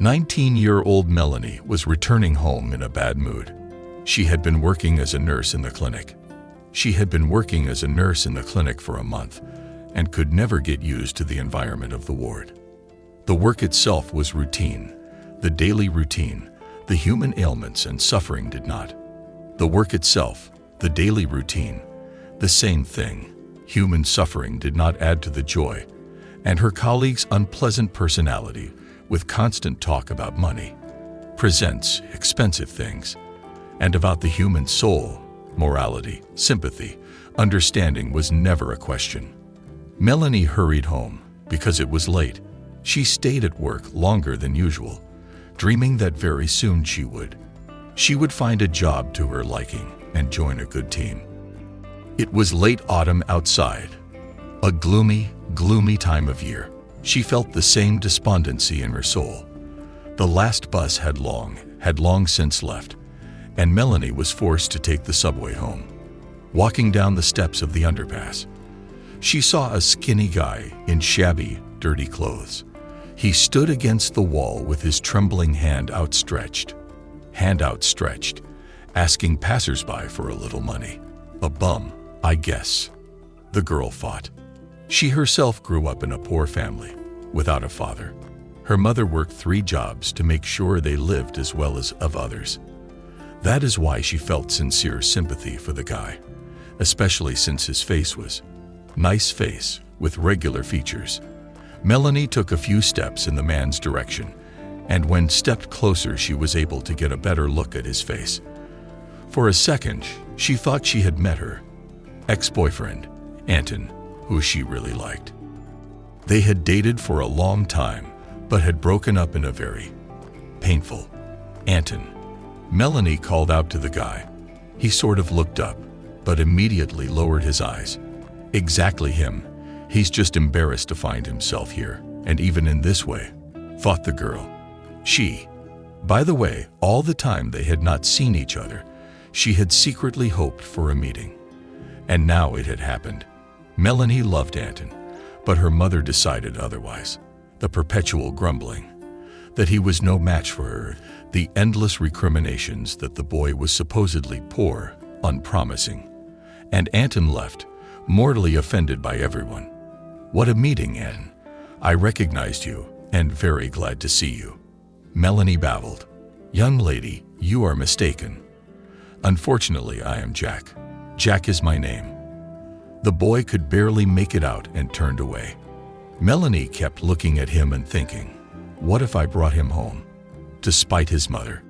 19-year-old Melanie was returning home in a bad mood. She had been working as a nurse in the clinic. She had been working as a nurse in the clinic for a month and could never get used to the environment of the ward. The work itself was routine, the daily routine, the human ailments and suffering did not. The work itself, the daily routine, the same thing, human suffering did not add to the joy, and her colleague's unpleasant personality with constant talk about money, presents expensive things, and about the human soul, morality, sympathy, understanding was never a question. Melanie hurried home because it was late. She stayed at work longer than usual, dreaming that very soon she would. She would find a job to her liking and join a good team. It was late autumn outside, a gloomy, gloomy time of year. She felt the same despondency in her soul. The last bus had long, had long since left, and Melanie was forced to take the subway home. Walking down the steps of the underpass, she saw a skinny guy in shabby, dirty clothes. He stood against the wall with his trembling hand outstretched, hand outstretched, asking passersby for a little money. A bum, I guess, the girl thought. She herself grew up in a poor family, without a father. Her mother worked three jobs to make sure they lived as well as of others. That is why she felt sincere sympathy for the guy, especially since his face was nice face with regular features. Melanie took a few steps in the man's direction, and when stepped closer she was able to get a better look at his face. For a second, she thought she had met her ex-boyfriend, Anton, who she really liked. They had dated for a long time, but had broken up in a very painful. Anton. Melanie called out to the guy. He sort of looked up, but immediately lowered his eyes. Exactly him. He's just embarrassed to find himself here, and even in this way, thought the girl. She. By the way, all the time they had not seen each other, she had secretly hoped for a meeting. And now it had happened. Melanie loved Anton, but her mother decided otherwise. The perpetual grumbling, that he was no match for her, the endless recriminations that the boy was supposedly poor, unpromising. And Anton left, mortally offended by everyone. What a meeting, Ann. I recognized you, and very glad to see you. Melanie babbled. Young lady, you are mistaken. Unfortunately, I am Jack. Jack is my name. The boy could barely make it out and turned away. Melanie kept looking at him and thinking, what if I brought him home, to spite his mother,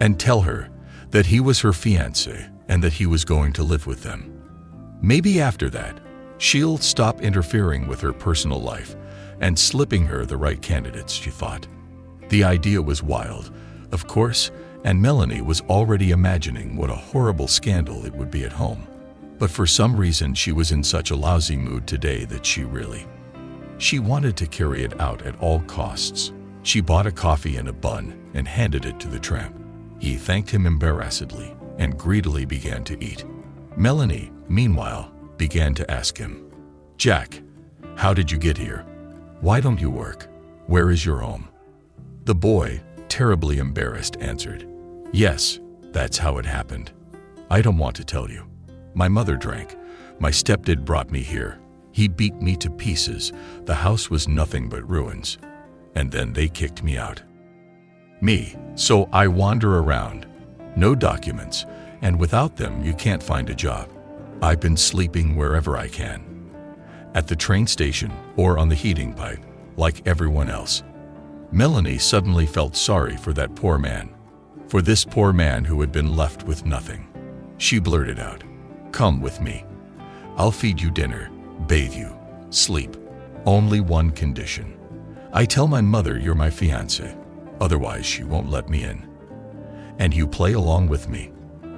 and tell her that he was her fiancé and that he was going to live with them? Maybe after that, she'll stop interfering with her personal life and slipping her the right candidates, she thought. The idea was wild, of course, and Melanie was already imagining what a horrible scandal it would be at home. But for some reason she was in such a lousy mood today that she really... She wanted to carry it out at all costs. She bought a coffee and a bun and handed it to the tramp. He thanked him embarrassedly and greedily began to eat. Melanie, meanwhile, began to ask him, Jack, how did you get here? Why don't you work? Where is your home? The boy, terribly embarrassed, answered, Yes, that's how it happened. I don't want to tell you. My mother drank. My stepdad brought me here. He beat me to pieces. The house was nothing but ruins. And then they kicked me out. Me, so I wander around. No documents, and without them you can't find a job. I've been sleeping wherever I can. At the train station or on the heating pipe, like everyone else. Melanie suddenly felt sorry for that poor man. For this poor man who had been left with nothing. She blurted out, Come with me. I'll feed you dinner, bathe you, sleep. Only one condition. I tell my mother you're my fiancé, otherwise she won't let me in. And you play along with me.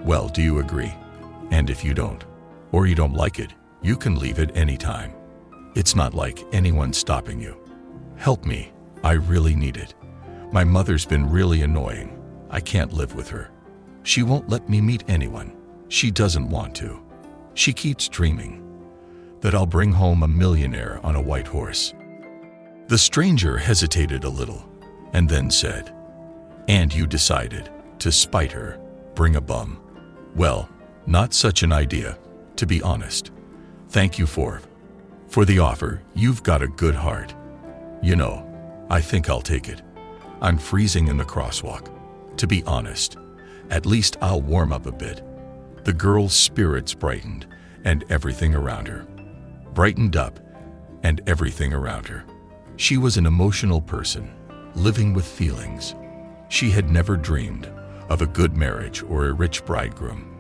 Well, do you agree? And if you don't, or you don't like it, you can leave at any time. It's not like anyone's stopping you. Help me. I really need it. My mother's been really annoying. I can't live with her. She won't let me meet anyone. She doesn't want to. She keeps dreaming that I'll bring home a millionaire on a white horse. The stranger hesitated a little, and then said, And you decided, to spite her, bring a bum. Well, not such an idea, to be honest. Thank you for, for the offer. You've got a good heart. You know, I think I'll take it. I'm freezing in the crosswalk. To be honest, at least I'll warm up a bit. The girl's spirits brightened, and everything around her. Brightened up, and everything around her. She was an emotional person, living with feelings. She had never dreamed of a good marriage or a rich bridegroom,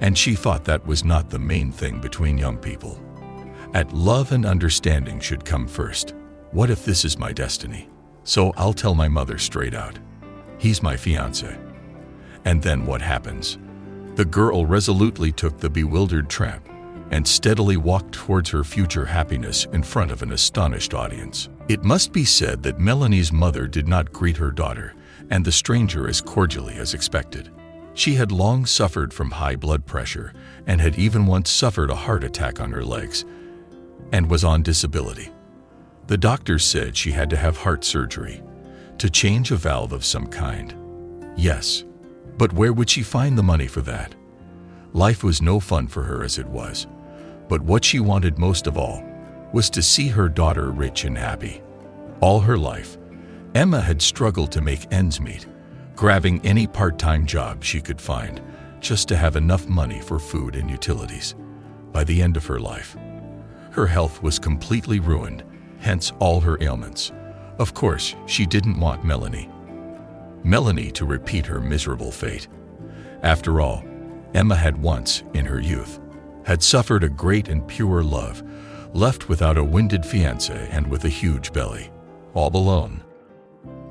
and she thought that was not the main thing between young people. At love and understanding should come first. What if this is my destiny? So I'll tell my mother straight out. He's my fiance. And then what happens? The girl resolutely took the bewildered tramp and steadily walked towards her future happiness in front of an astonished audience. It must be said that Melanie's mother did not greet her daughter and the stranger as cordially as expected. She had long suffered from high blood pressure and had even once suffered a heart attack on her legs and was on disability. The doctors said she had to have heart surgery to change a valve of some kind. Yes, but where would she find the money for that? Life was no fun for her as it was, but what she wanted most of all was to see her daughter rich and happy. All her life, Emma had struggled to make ends meet, grabbing any part-time job she could find just to have enough money for food and utilities. By the end of her life, her health was completely ruined, hence all her ailments. Of course, she didn't want Melanie. Melanie to repeat her miserable fate. After all, Emma had once, in her youth, had suffered a great and pure love, left without a winded fiancé and with a huge belly, all alone.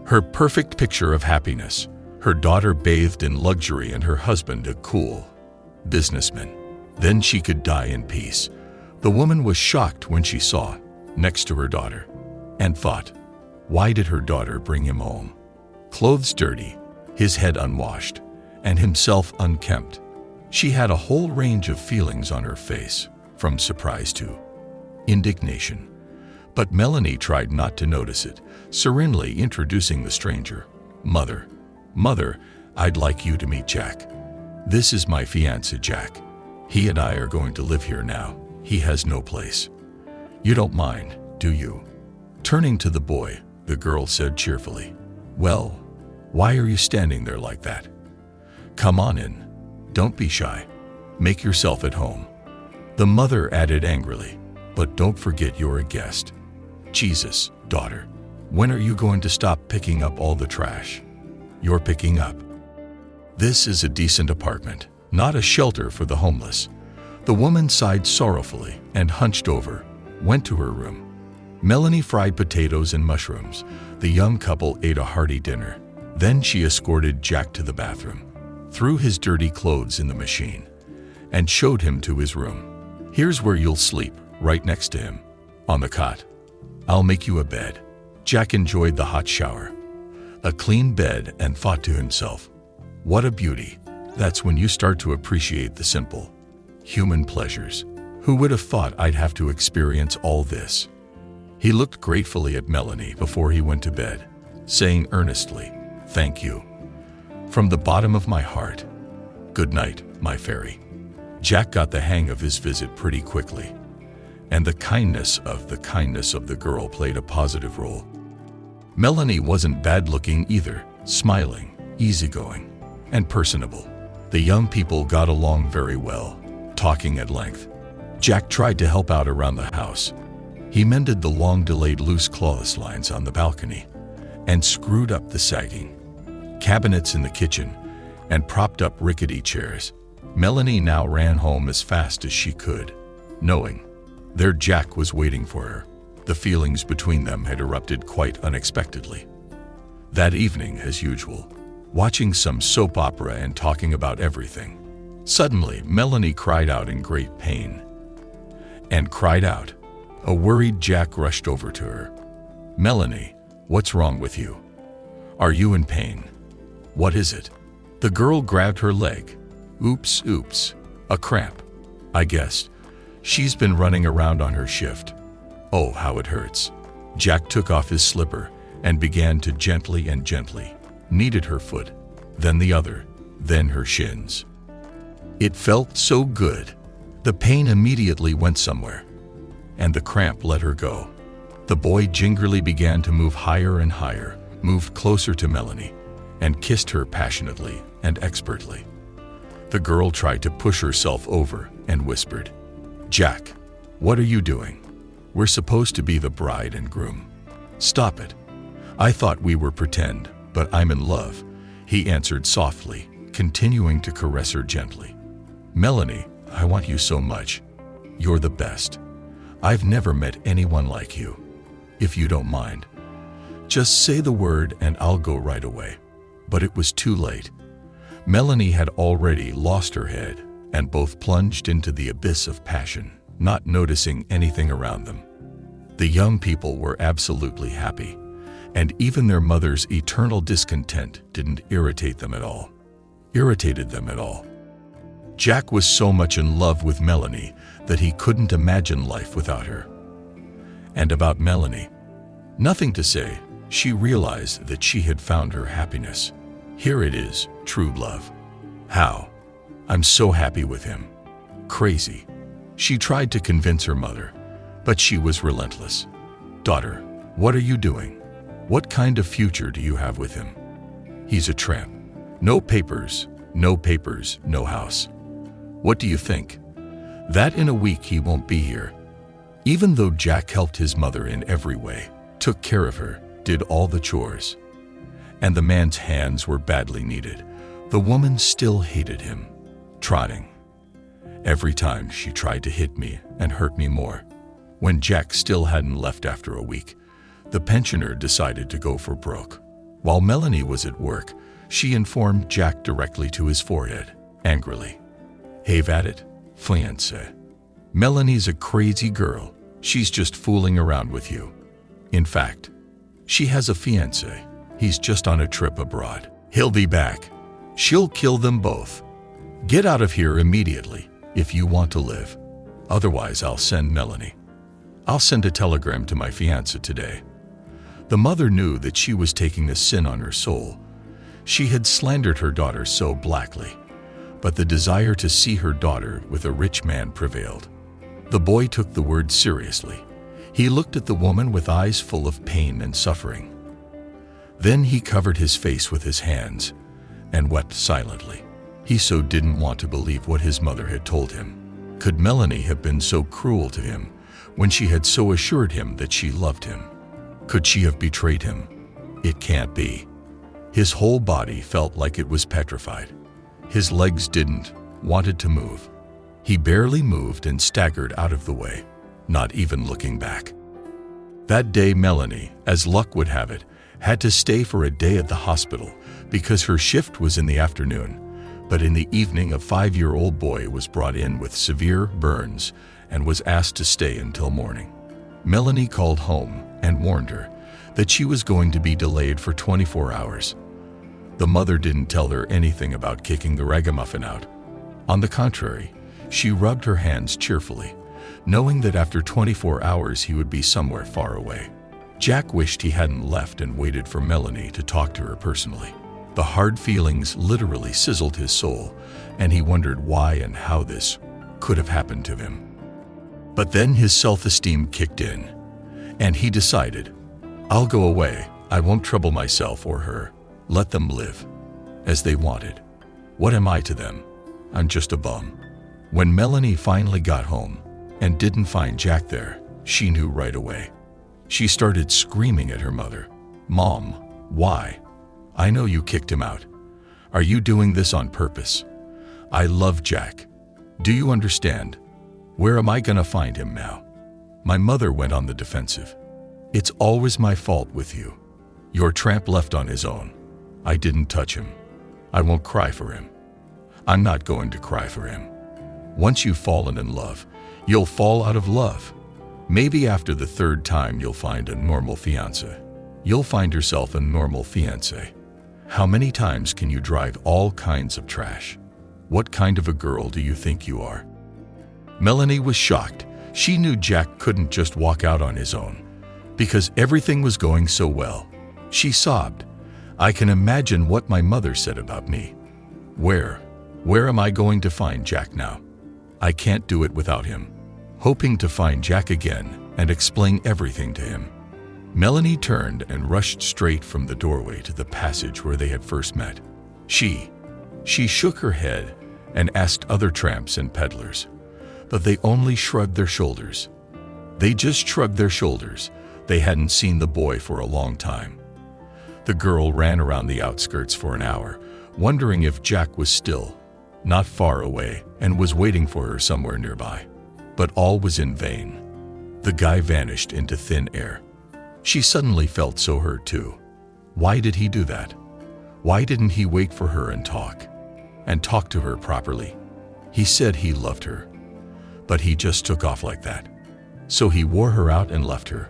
Her perfect picture of happiness, her daughter bathed in luxury and her husband a cool businessman. Then she could die in peace. The woman was shocked when she saw, next to her daughter, and thought, why did her daughter bring him home? Clothes dirty, his head unwashed, and himself unkempt. She had a whole range of feelings on her face, from surprise to indignation. But Melanie tried not to notice it, serenely introducing the stranger. Mother, Mother, I'd like you to meet Jack. This is my fiancé, Jack. He and I are going to live here now. He has no place. You don't mind, do you? Turning to the boy, the girl said cheerfully, Well, why are you standing there like that? Come on in. Don't be shy. Make yourself at home. The mother added angrily, But don't forget you're a guest. Jesus, daughter, when are you going to stop picking up all the trash? You're picking up. This is a decent apartment, not a shelter for the homeless. The woman sighed sorrowfully and hunched over, went to her room. Melanie fried potatoes and mushrooms. The young couple ate a hearty dinner. Then she escorted Jack to the bathroom, threw his dirty clothes in the machine, and showed him to his room. Here's where you'll sleep, right next to him, on the cot. I'll make you a bed. Jack enjoyed the hot shower, a clean bed, and thought to himself, What a beauty. That's when you start to appreciate the simple, human pleasures. Who would have thought I'd have to experience all this? He looked gratefully at Melanie before he went to bed, saying earnestly, Thank you. From the bottom of my heart. Good night, my fairy. Jack got the hang of his visit pretty quickly, and the kindness of the kindness of the girl played a positive role. Melanie wasn't bad-looking either, smiling, easygoing, and personable. The young people got along very well, talking at length. Jack tried to help out around the house. He mended the long-delayed loose clotheslines on the balcony and screwed up the sagging cabinets in the kitchen and propped up rickety chairs. Melanie now ran home as fast as she could, knowing their Jack was waiting for her. The feelings between them had erupted quite unexpectedly. That evening, as usual, watching some soap opera and talking about everything, suddenly Melanie cried out in great pain. And cried out. A worried Jack rushed over to her. Melanie, what's wrong with you? Are you in pain? What is it? The girl grabbed her leg. Oops, oops. A cramp. I guessed. She's been running around on her shift. Oh, how it hurts. Jack took off his slipper and began to gently and gently kneaded her foot, then the other, then her shins. It felt so good. The pain immediately went somewhere, and the cramp let her go. The boy gingerly began to move higher and higher, moved closer to Melanie, and kissed her passionately and expertly. The girl tried to push herself over and whispered, Jack, what are you doing? We're supposed to be the bride and groom. Stop it. I thought we were pretend, but I'm in love, he answered softly, continuing to caress her gently. Melanie, I want you so much. You're the best. I've never met anyone like you. If you don't mind, just say the word and I'll go right away. But it was too late. Melanie had already lost her head and both plunged into the abyss of passion, not noticing anything around them. The young people were absolutely happy, and even their mother's eternal discontent didn't irritate them at all. Irritated them at all. Jack was so much in love with Melanie that he couldn't imagine life without her. And about Melanie, nothing to say, she realized that she had found her happiness. Here it is, true love. How? I'm so happy with him. Crazy. She tried to convince her mother, but she was relentless. Daughter, what are you doing? What kind of future do you have with him? He's a tramp. No papers, no papers, no house. What do you think? That in a week he won't be here. Even though Jack helped his mother in every way, took care of her, did all the chores, and the man's hands were badly needed, the woman still hated him, trotting. Every time she tried to hit me and hurt me more. When Jack still hadn't left after a week, the pensioner decided to go for broke. While Melanie was at work, she informed Jack directly to his forehead, angrily. Have at it, fiancé. Melanie's a crazy girl. She's just fooling around with you. In fact, she has a fiancé. He's just on a trip abroad. He'll be back. She'll kill them both. Get out of here immediately if you want to live. Otherwise, I'll send Melanie. I'll send a telegram to my fiancé today. The mother knew that she was taking a sin on her soul. She had slandered her daughter so blackly but the desire to see her daughter with a rich man prevailed. The boy took the word seriously. He looked at the woman with eyes full of pain and suffering. Then he covered his face with his hands and wept silently. He so didn't want to believe what his mother had told him. Could Melanie have been so cruel to him when she had so assured him that she loved him? Could she have betrayed him? It can't be. His whole body felt like it was petrified. His legs didn't, wanted to move. He barely moved and staggered out of the way, not even looking back. That day Melanie, as luck would have it, had to stay for a day at the hospital because her shift was in the afternoon. But in the evening a five-year-old boy was brought in with severe burns and was asked to stay until morning. Melanie called home and warned her that she was going to be delayed for 24 hours. The mother didn't tell her anything about kicking the ragamuffin out. On the contrary, she rubbed her hands cheerfully, knowing that after 24 hours he would be somewhere far away. Jack wished he hadn't left and waited for Melanie to talk to her personally. The hard feelings literally sizzled his soul, and he wondered why and how this could have happened to him. But then his self-esteem kicked in, and he decided, I'll go away, I won't trouble myself or her. Let them live as they wanted. What am I to them? I'm just a bum. When Melanie finally got home and didn't find Jack there, she knew right away. She started screaming at her mother. Mom, why? I know you kicked him out. Are you doing this on purpose? I love Jack. Do you understand? Where am I going to find him now? My mother went on the defensive. It's always my fault with you. Your tramp left on his own. I didn't touch him. I won't cry for him. I'm not going to cry for him. Once you've fallen in love, you'll fall out of love. Maybe after the third time you'll find a normal fiancé. You'll find yourself a normal fiancé. How many times can you drive all kinds of trash? What kind of a girl do you think you are? Melanie was shocked. She knew Jack couldn't just walk out on his own because everything was going so well. She sobbed. I can imagine what my mother said about me. Where, where am I going to find Jack now? I can't do it without him. Hoping to find Jack again and explain everything to him. Melanie turned and rushed straight from the doorway to the passage where they had first met. She, she shook her head and asked other tramps and peddlers, but they only shrugged their shoulders. They just shrugged their shoulders. They hadn't seen the boy for a long time. The girl ran around the outskirts for an hour, wondering if Jack was still, not far away, and was waiting for her somewhere nearby. But all was in vain. The guy vanished into thin air. She suddenly felt so hurt too. Why did he do that? Why didn't he wait for her and talk? And talk to her properly? He said he loved her. But he just took off like that. So he wore her out and left her.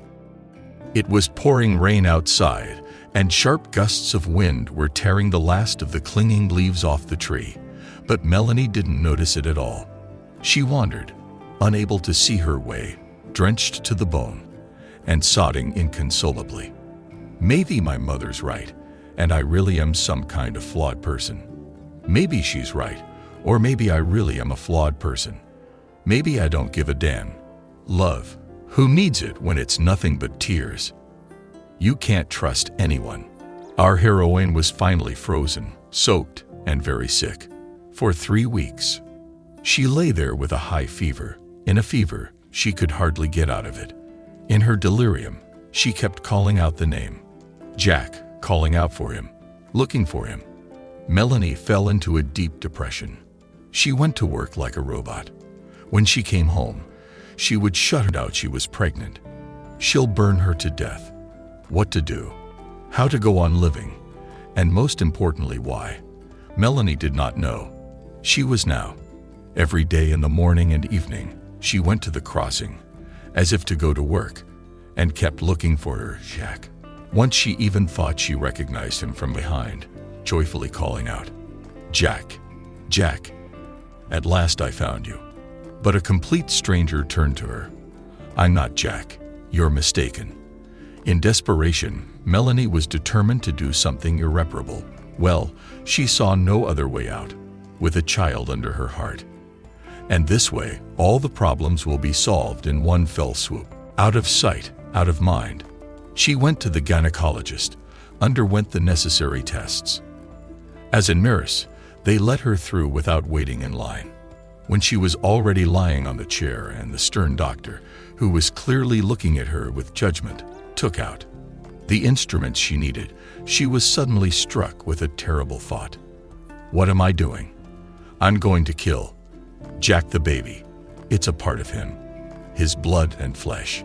It was pouring rain outside, and sharp gusts of wind were tearing the last of the clinging leaves off the tree. But Melanie didn't notice it at all. She wandered, unable to see her way, drenched to the bone and sobbing inconsolably. Maybe my mother's right, and I really am some kind of flawed person. Maybe she's right, or maybe I really am a flawed person. Maybe I don't give a damn. Love, who needs it when it's nothing but tears? You can't trust anyone. Our heroine was finally frozen, soaked, and very sick. For three weeks. She lay there with a high fever. In a fever, she could hardly get out of it. In her delirium, she kept calling out the name. Jack, calling out for him, looking for him. Melanie fell into a deep depression. She went to work like a robot. When she came home, she would shut out she was pregnant. She'll burn her to death. What to do? How to go on living? And most importantly, why? Melanie did not know. She was now. Every day in the morning and evening, she went to the crossing, as if to go to work, and kept looking for her, Jack. Once she even thought she recognized him from behind, joyfully calling out, Jack, Jack, at last I found you. But a complete stranger turned to her. I'm not Jack. You're mistaken. In desperation, Melanie was determined to do something irreparable. Well, she saw no other way out, with a child under her heart. And this way, all the problems will be solved in one fell swoop. Out of sight, out of mind. She went to the gynecologist, underwent the necessary tests. As in nurse, they let her through without waiting in line. When she was already lying on the chair and the stern doctor, who was clearly looking at her with judgment, took out the instruments she needed, she was suddenly struck with a terrible thought. What am I doing? I'm going to kill Jack the baby. It's a part of him, his blood and flesh.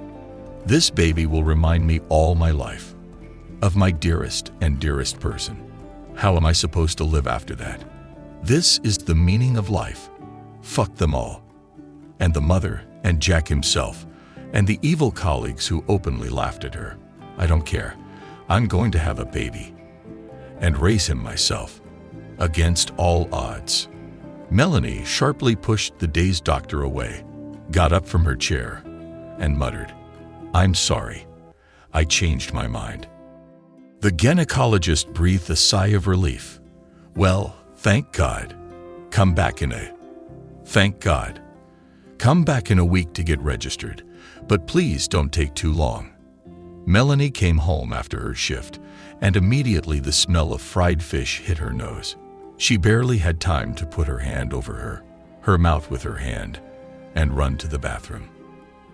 This baby will remind me all my life of my dearest and dearest person. How am I supposed to live after that? This is the meaning of life. Fuck them all. And the mother, and Jack himself, and the evil colleagues who openly laughed at her. I don't care. I'm going to have a baby. And raise him myself. Against all odds. Melanie sharply pushed the dazed doctor away, got up from her chair, and muttered, I'm sorry. I changed my mind. The gynecologist breathed a sigh of relief. Well, thank God. Come back in a... Thank God. Come back in a week to get registered, but please don't take too long. Melanie came home after her shift, and immediately the smell of fried fish hit her nose. She barely had time to put her hand over her, her mouth with her hand, and run to the bathroom.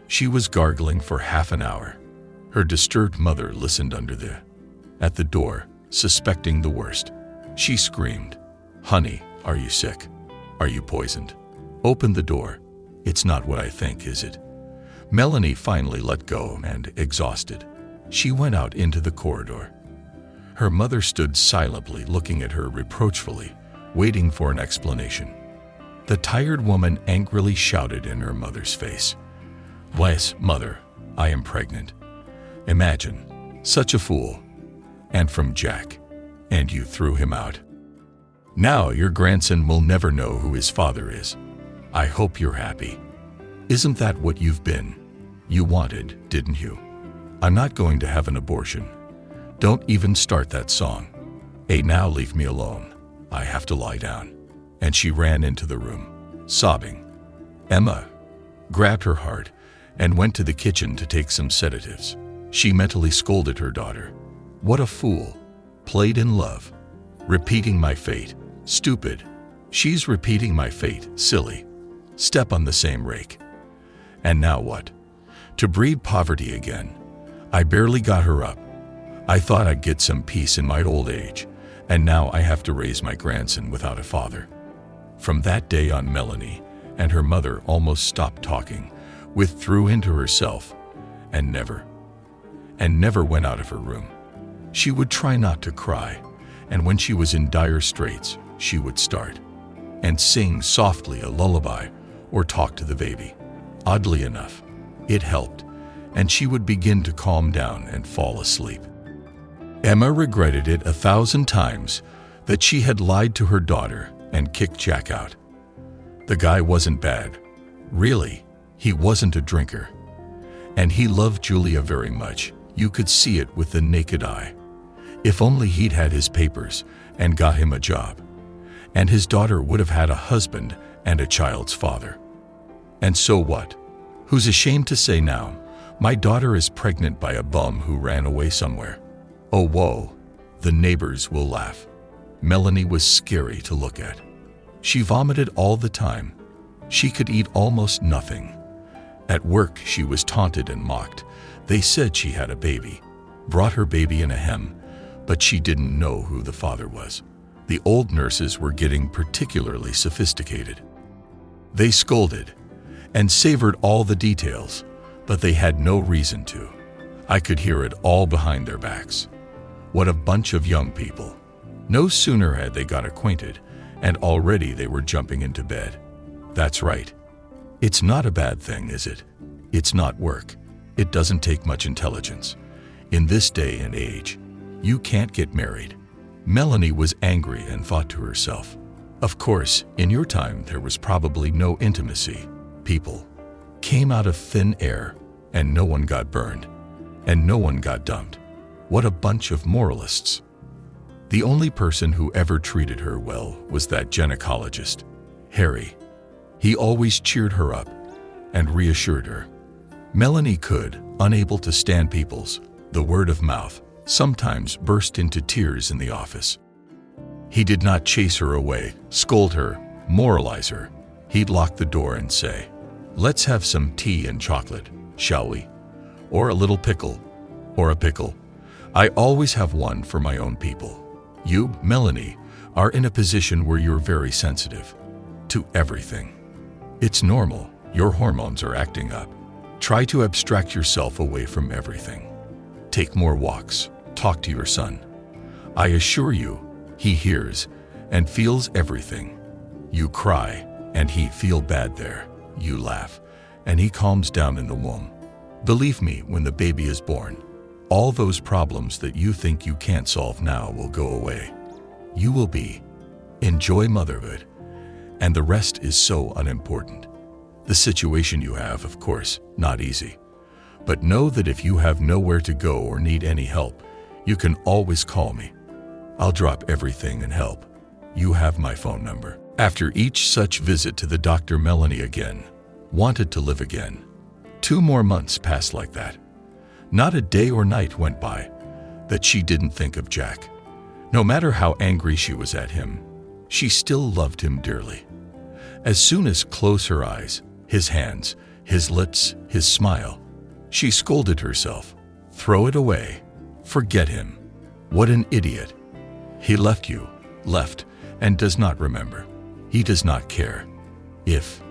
She was gargling for half an hour. Her disturbed mother listened under the, at the door, suspecting the worst. She screamed, Honey, are you sick? Are you poisoned? Open the door. It's not what I think, is it? Melanie finally let go and, exhausted, she went out into the corridor. Her mother stood silently looking at her reproachfully, waiting for an explanation. The tired woman angrily shouted in her mother's face, Wes, mother, I am pregnant. Imagine, such a fool. And from Jack. And you threw him out. Now your grandson will never know who his father is. I hope you're happy. Isn't that what you've been? You wanted, didn't you? I'm not going to have an abortion. Don't even start that song. Hey, now leave me alone. I have to lie down. And she ran into the room, sobbing. Emma grabbed her heart and went to the kitchen to take some sedatives. She mentally scolded her daughter. What a fool. Played in love. Repeating my fate. Stupid. She's repeating my fate. Silly. Step on the same rake. And now what? To breed poverty again. I barely got her up. I thought I'd get some peace in my old age, and now I have to raise my grandson without a father. From that day on, Melanie and her mother almost stopped talking, withdrew into herself, and never, and never went out of her room. She would try not to cry, and when she was in dire straits, she would start and sing softly a lullaby or talk to the baby. Oddly enough, it helped, and she would begin to calm down and fall asleep. Emma regretted it a thousand times that she had lied to her daughter and kicked Jack out. The guy wasn't bad. Really, he wasn't a drinker. And he loved Julia very much. You could see it with the naked eye. If only he'd had his papers and got him a job. And his daughter would have had a husband and a child's father. And so what? Who's ashamed to say now, my daughter is pregnant by a bum who ran away somewhere. Oh, whoa, the neighbors will laugh. Melanie was scary to look at. She vomited all the time. She could eat almost nothing. At work, she was taunted and mocked. They said she had a baby, brought her baby in a hem, but she didn't know who the father was. The old nurses were getting particularly sophisticated. They scolded and savored all the details, but they had no reason to. I could hear it all behind their backs. What a bunch of young people. No sooner had they got acquainted, and already they were jumping into bed. That's right. It's not a bad thing, is it? It's not work. It doesn't take much intelligence. In this day and age, you can't get married. Melanie was angry and thought to herself, Of course, in your time there was probably no intimacy. People came out of thin air and no one got burned and no one got dumped. What a bunch of moralists. The only person who ever treated her well was that gynecologist, Harry. He always cheered her up and reassured her. Melanie could, unable to stand people's, the word of mouth, sometimes burst into tears in the office. He did not chase her away, scold her, moralize her. He'd lock the door and say, let's have some tea and chocolate, shall we? Or a little pickle, or a pickle. I always have one for my own people. You, Melanie, are in a position where you're very sensitive to everything. It's normal. Your hormones are acting up. Try to abstract yourself away from everything. Take more walks. Talk to your son. I assure you, he hears and feels everything. You cry, and he feel bad there. You laugh, and he calms down in the womb. Believe me, when the baby is born, all those problems that you think you can't solve now will go away. You will be. Enjoy motherhood. And the rest is so unimportant. The situation you have, of course, not easy. But know that if you have nowhere to go or need any help, you can always call me. I'll drop everything and help. You have my phone number. After each such visit to the Dr. Melanie again, wanted to live again. Two more months passed like that. Not a day or night went by that she didn't think of Jack. No matter how angry she was at him, she still loved him dearly. As soon as close her eyes, his hands, his lips, his smile, she scolded herself. Throw it away. Forget him. What an idiot. He left you, left, and does not remember. He does not care. If,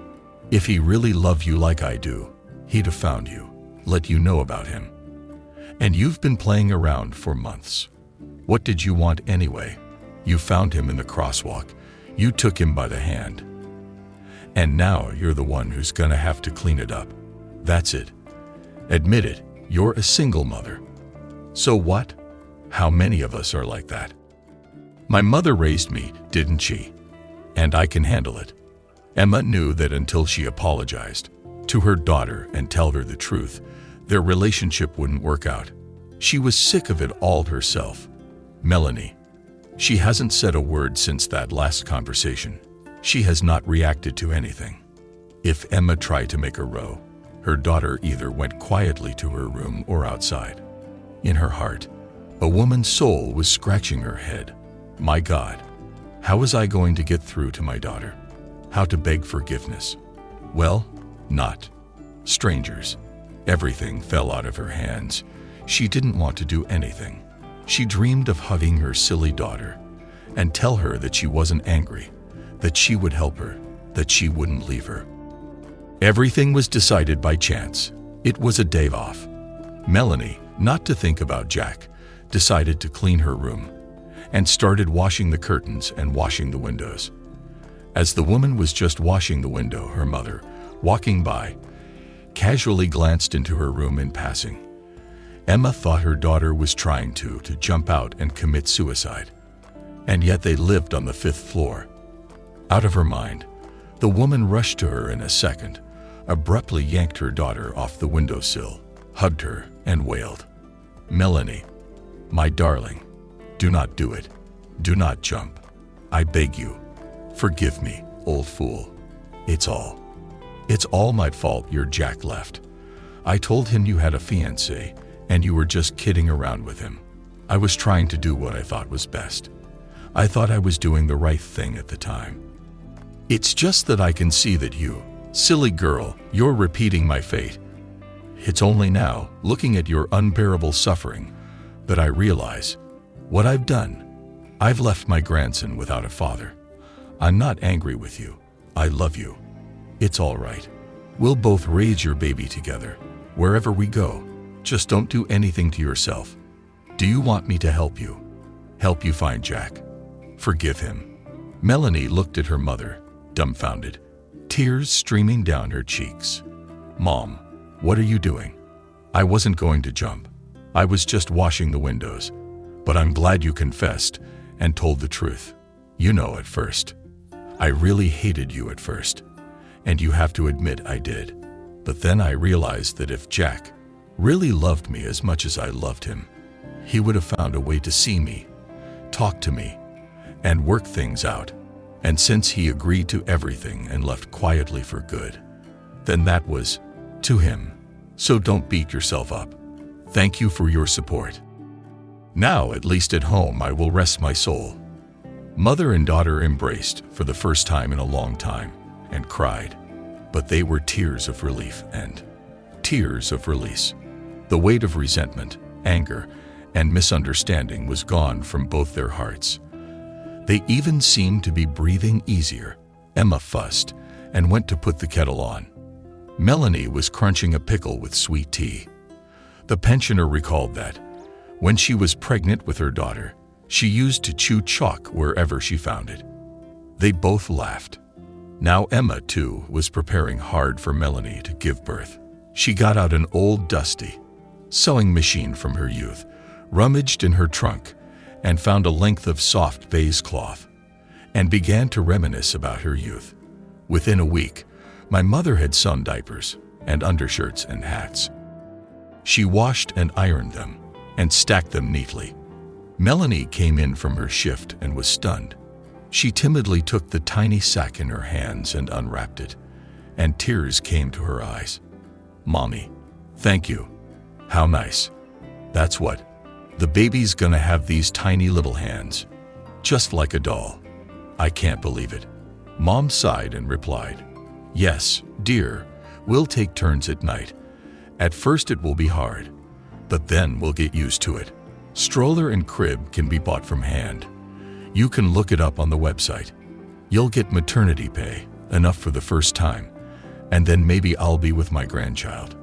if he really loved you like I do, he'd have found you, let you know about him. And you've been playing around for months. What did you want anyway? You found him in the crosswalk. You took him by the hand. And now you're the one who's gonna have to clean it up. That's it. Admit it, you're a single mother. So what? How many of us are like that? My mother raised me, didn't she? And I can handle it. Emma knew that until she apologized to her daughter and tell her the truth, their relationship wouldn't work out. She was sick of it all herself. Melanie. She hasn't said a word since that last conversation. She has not reacted to anything. If Emma tried to make a row, her daughter either went quietly to her room or outside. In her heart, a woman's soul was scratching her head. My God, how was I going to get through to my daughter? How to beg forgiveness? Well, not. Strangers. Everything fell out of her hands. She didn't want to do anything. She dreamed of hugging her silly daughter and tell her that she wasn't angry, that she would help her, that she wouldn't leave her. Everything was decided by chance. It was a day off. Melanie, not to think about Jack, decided to clean her room and started washing the curtains and washing the windows. As the woman was just washing the window, her mother, walking by, casually glanced into her room in passing. Emma thought her daughter was trying to, to jump out and commit suicide. And yet they lived on the fifth floor. Out of her mind, the woman rushed to her in a second, abruptly yanked her daughter off the windowsill, hugged her, and wailed, Melanie, my darling, do not do it. Do not jump. I beg you. Forgive me, old fool. It's all. It's all my fault your Jack left. I told him you had a fiancé and you were just kidding around with him. I was trying to do what I thought was best. I thought I was doing the right thing at the time. It's just that I can see that you, silly girl, you're repeating my fate. It's only now, looking at your unbearable suffering, that I realize what I've done. I've left my grandson without a father. I'm not angry with you. I love you. It's all right. We'll both raise your baby together, wherever we go. Just don't do anything to yourself. Do you want me to help you? Help you find Jack? Forgive him. Melanie looked at her mother, dumbfounded, tears streaming down her cheeks. Mom, what are you doing? I wasn't going to jump. I was just washing the windows. But I'm glad you confessed and told the truth. You know at first. I really hated you at first. And you have to admit I did. But then I realized that if Jack really loved me as much as I loved him, he would have found a way to see me, talk to me, and work things out. And since he agreed to everything and left quietly for good, then that was to him. So don't beat yourself up. Thank you for your support. Now, at least at home, I will rest my soul. Mother and daughter embraced for the first time in a long time and cried, but they were tears of relief and tears of release. The weight of resentment, anger, and misunderstanding was gone from both their hearts. They even seemed to be breathing easier. Emma fussed and went to put the kettle on. Melanie was crunching a pickle with sweet tea. The pensioner recalled that, when she was pregnant with her daughter, she used to chew chalk wherever she found it. They both laughed. Now Emma, too, was preparing hard for Melanie to give birth. She got out an old dusty sewing machine from her youth, rummaged in her trunk, and found a length of soft baize cloth, and began to reminisce about her youth. Within a week, my mother had sewn diapers and undershirts and hats. She washed and ironed them and stacked them neatly. Melanie came in from her shift and was stunned. She timidly took the tiny sack in her hands and unwrapped it, and tears came to her eyes. Mommy, thank you. How nice. That's what. The baby's gonna have these tiny little hands, just like a doll. I can't believe it. Mom sighed and replied, Yes, dear, we'll take turns at night. At first it will be hard, but then we'll get used to it. Stroller and crib can be bought from hand. You can look it up on the website. You'll get maternity pay, enough for the first time, and then maybe I'll be with my grandchild.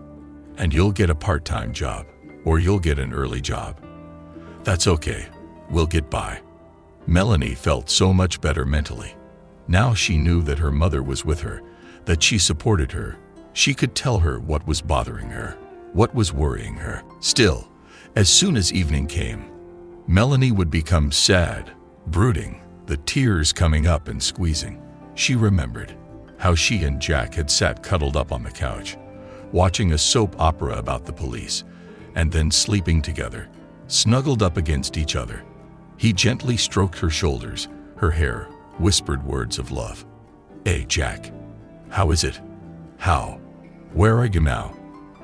And you'll get a part-time job, or you'll get an early job. That's okay. We'll get by. Melanie felt so much better mentally. Now she knew that her mother was with her, that she supported her. She could tell her what was bothering her, what was worrying her. Still, as soon as evening came, Melanie would become sad, brooding, the tears coming up and squeezing. She remembered how she and Jack had sat cuddled up on the couch, watching a soap opera about the police, and then sleeping together, snuggled up against each other. He gently stroked her shoulders, her hair, whispered words of love. Hey, Jack. How is it? How? Where are you now?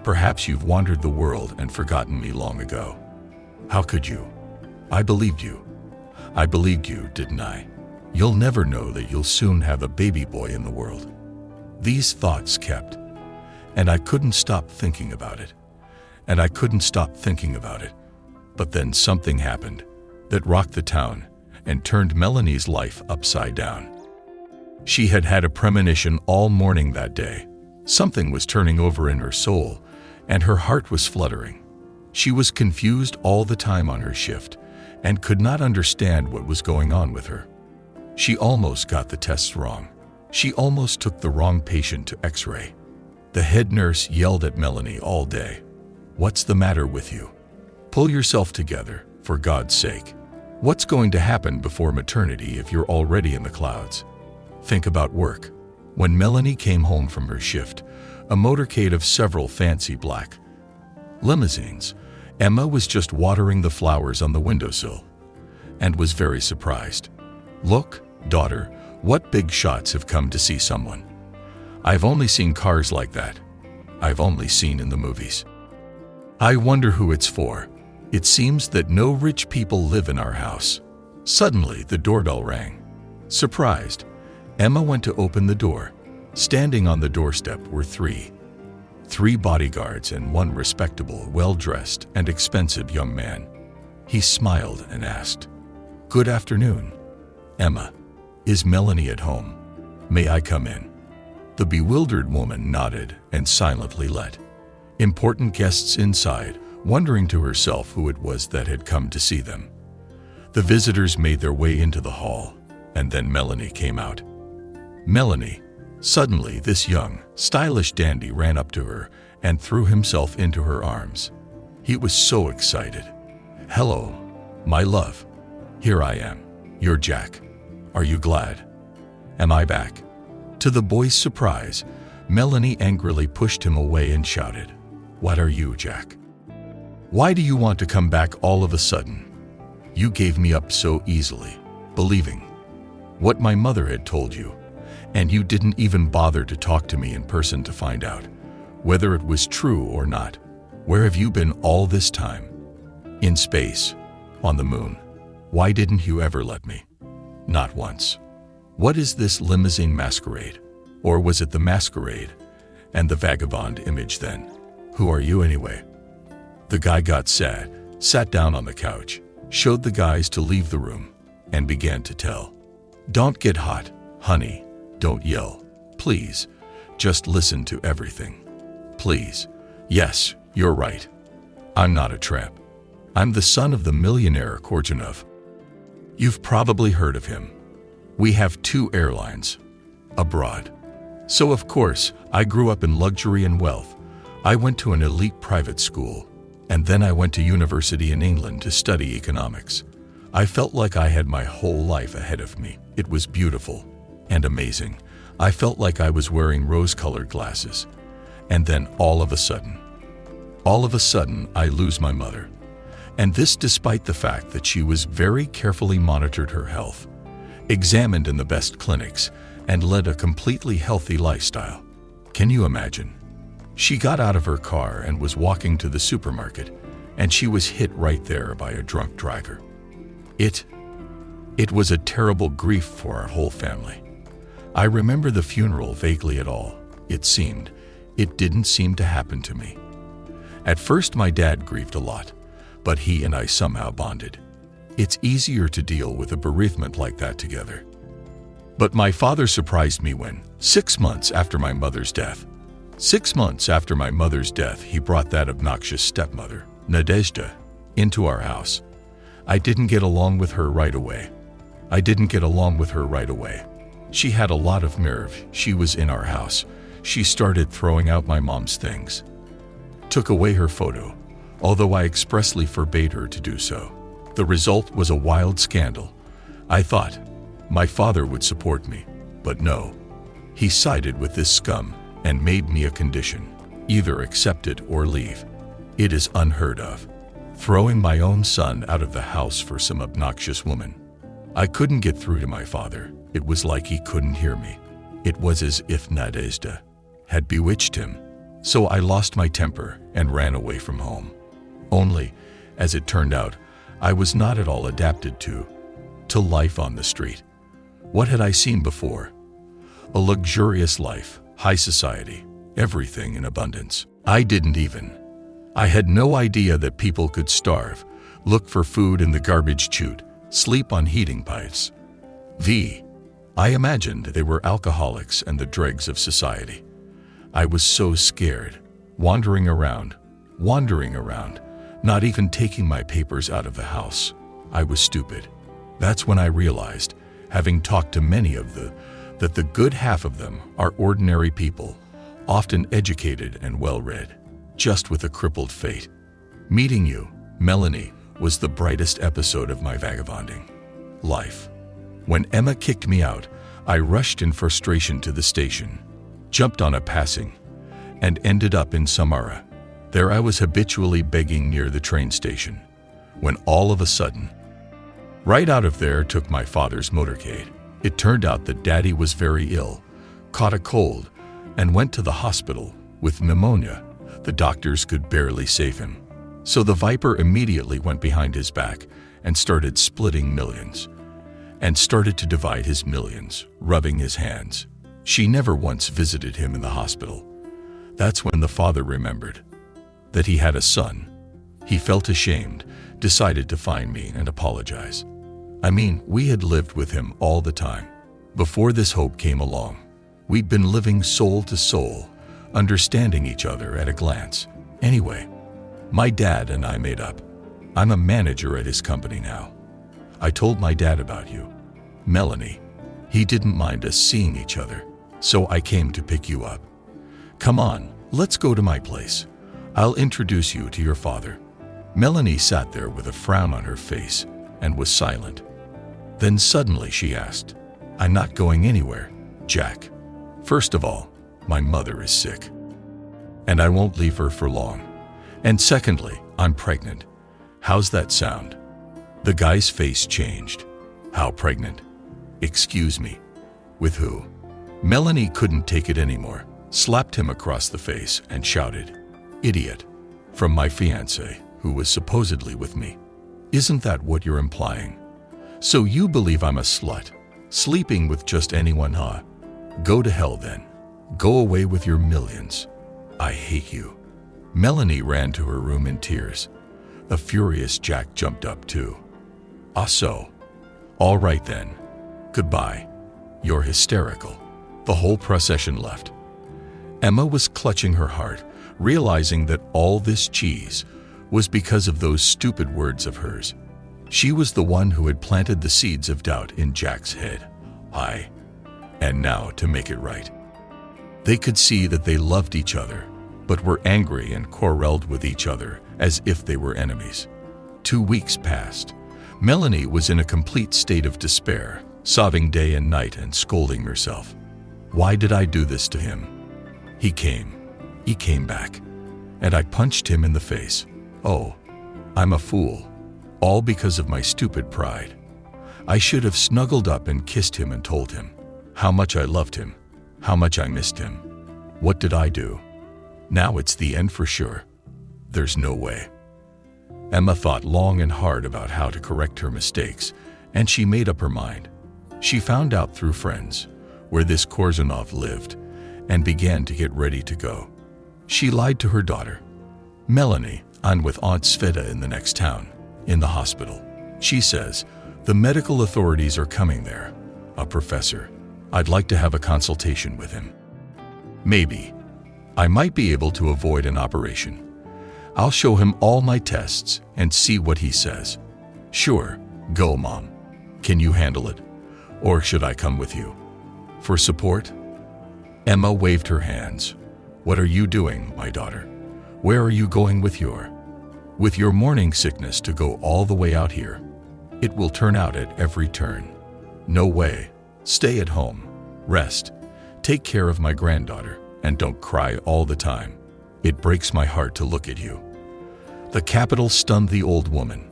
Perhaps you've wandered the world and forgotten me long ago. How could you? I believed you. I believed you, didn't I? You'll never know that you'll soon have a baby boy in the world. These thoughts kept, and I couldn't stop thinking about it. And I couldn't stop thinking about it. But then something happened that rocked the town and turned Melanie's life upside down. She had had a premonition all morning that day. Something was turning over in her soul, and her heart was fluttering. She was confused all the time on her shift and could not understand what was going on with her. She almost got the tests wrong. She almost took the wrong patient to x-ray. The head nurse yelled at Melanie all day. What's the matter with you? Pull yourself together, for God's sake. What's going to happen before maternity if you're already in the clouds? Think about work. When Melanie came home from her shift, a motorcade of several fancy black limousines, Emma was just watering the flowers on the windowsill and was very surprised. Look, daughter, what big shots have come to see someone. I've only seen cars like that. I've only seen in the movies. I wonder who it's for. It seems that no rich people live in our house. Suddenly, the doorbell rang. Surprised, Emma went to open the door. Standing on the doorstep were three. Three bodyguards and one respectable, well-dressed, and expensive young man. He smiled and asked, Good afternoon. Emma, is Melanie at home? May I come in? The bewildered woman nodded and silently let important guests inside, wondering to herself who it was that had come to see them. The visitors made their way into the hall, and then Melanie came out. Melanie, suddenly this young, stylish dandy ran up to her and threw himself into her arms. He was so excited. Hello, my love. Here I am, You're Jack. Are you glad? Am I back? To the boy's surprise, Melanie angrily pushed him away and shouted, what are you, Jack? Why do you want to come back all of a sudden? You gave me up so easily, believing what my mother had told you, and you didn't even bother to talk to me in person to find out whether it was true or not. Where have you been all this time? In space, on the moon. Why didn't you ever let me? Not once. What is this limousine masquerade? Or was it the masquerade and the vagabond image then? Who are you anyway? The guy got sad, sat down on the couch, showed the guys to leave the room, and began to tell. Don't get hot, honey. Don't yell. Please. Just listen to everything. Please. Yes, you're right. I'm not a tramp. I'm the son of the millionaire Korzhanov. You've probably heard of him. We have two airlines. Abroad. So of course, I grew up in luxury and wealth, I went to an elite private school, and then I went to university in England to study economics. I felt like I had my whole life ahead of me. It was beautiful and amazing. I felt like I was wearing rose-colored glasses. And then all of a sudden, all of a sudden, I lose my mother. And this despite the fact that she was very carefully monitored her health, examined in the best clinics, and led a completely healthy lifestyle. Can you imagine? She got out of her car and was walking to the supermarket, and she was hit right there by a drunk driver. It, it was a terrible grief for our whole family. I remember the funeral vaguely at all. It seemed, it didn't seem to happen to me. At first my dad grieved a lot, but he and I somehow bonded. It's easier to deal with a bereavement like that together. But my father surprised me when, six months after my mother's death, Six months after my mother's death, he brought that obnoxious stepmother, Nadezhda, into our house. I didn't get along with her right away. I didn't get along with her right away. She had a lot of nerve. She was in our house. She started throwing out my mom's things. Took away her photo, although I expressly forbade her to do so. The result was a wild scandal. I thought my father would support me, but no. He sided with this scum and made me a condition, either accept it or leave. It is unheard of. Throwing my own son out of the house for some obnoxious woman. I couldn't get through to my father. It was like he couldn't hear me. It was as if Nadezhda had bewitched him. So I lost my temper and ran away from home. Only, as it turned out, I was not at all adapted to, to life on the street. What had I seen before? A luxurious life, high society, everything in abundance. I didn't even. I had no idea that people could starve, look for food in the garbage chute, sleep on heating pipes. V. I imagined they were alcoholics and the dregs of society. I was so scared, wandering around, wandering around, not even taking my papers out of the house. I was stupid. That's when I realized, having talked to many of the, that the good half of them are ordinary people, often educated and well-read, just with a crippled fate. Meeting you, Melanie, was the brightest episode of my vagabonding life. When Emma kicked me out, I rushed in frustration to the station, jumped on a passing, and ended up in Samara. There I was habitually begging near the train station, when all of a sudden, right out of there took my father's motorcade. It turned out that Daddy was very ill, caught a cold, and went to the hospital with pneumonia. The doctors could barely save him. So the Viper immediately went behind his back and started splitting millions, and started to divide his millions, rubbing his hands. She never once visited him in the hospital. That's when the father remembered that he had a son. He felt ashamed, decided to find me and apologize. I mean, we had lived with him all the time. Before this hope came along, we'd been living soul to soul, understanding each other at a glance. Anyway, my dad and I made up. I'm a manager at his company now. I told my dad about you. Melanie. He didn't mind us seeing each other, so I came to pick you up. Come on, let's go to my place. I'll introduce you to your father. Melanie sat there with a frown on her face and was silent. Then suddenly she asked, I'm not going anywhere, Jack. First of all, my mother is sick. And I won't leave her for long. And secondly, I'm pregnant. How's that sound? The guy's face changed. How pregnant? Excuse me. With who? Melanie couldn't take it anymore, slapped him across the face and shouted, Idiot. From my fiancé, who was supposedly with me. Isn't that what you're implying? So you believe I'm a slut, sleeping with just anyone, huh? Go to hell then. Go away with your millions. I hate you. Melanie ran to her room in tears. A furious Jack jumped up too. Ah so. All right then. Goodbye. You're hysterical. The whole procession left. Emma was clutching her heart, realizing that all this cheese was because of those stupid words of hers. She was the one who had planted the seeds of doubt in Jack's head. I. And now to make it right. They could see that they loved each other, but were angry and quarreled with each other as if they were enemies. Two weeks passed. Melanie was in a complete state of despair, sobbing day and night and scolding herself. Why did I do this to him? He came. He came back, and I punched him in the face. Oh, I'm a fool, all because of my stupid pride. I should have snuggled up and kissed him and told him how much I loved him, how much I missed him. What did I do? Now it's the end for sure. There's no way. Emma thought long and hard about how to correct her mistakes, and she made up her mind. She found out through friends where this Korzunov lived and began to get ready to go. She lied to her daughter. Melanie, I'm with Aunt Sveta in the next town, in the hospital. She says, the medical authorities are coming there. A professor. I'd like to have a consultation with him. Maybe. I might be able to avoid an operation. I'll show him all my tests and see what he says. Sure, go, Mom. Can you handle it? Or should I come with you? For support? Emma waved her hands. What are you doing, my daughter? Where are you going with your? With your morning sickness to go all the way out here. It will turn out at every turn. No way. Stay at home. Rest. Take care of my granddaughter and don't cry all the time. It breaks my heart to look at you. The capital stunned the old woman.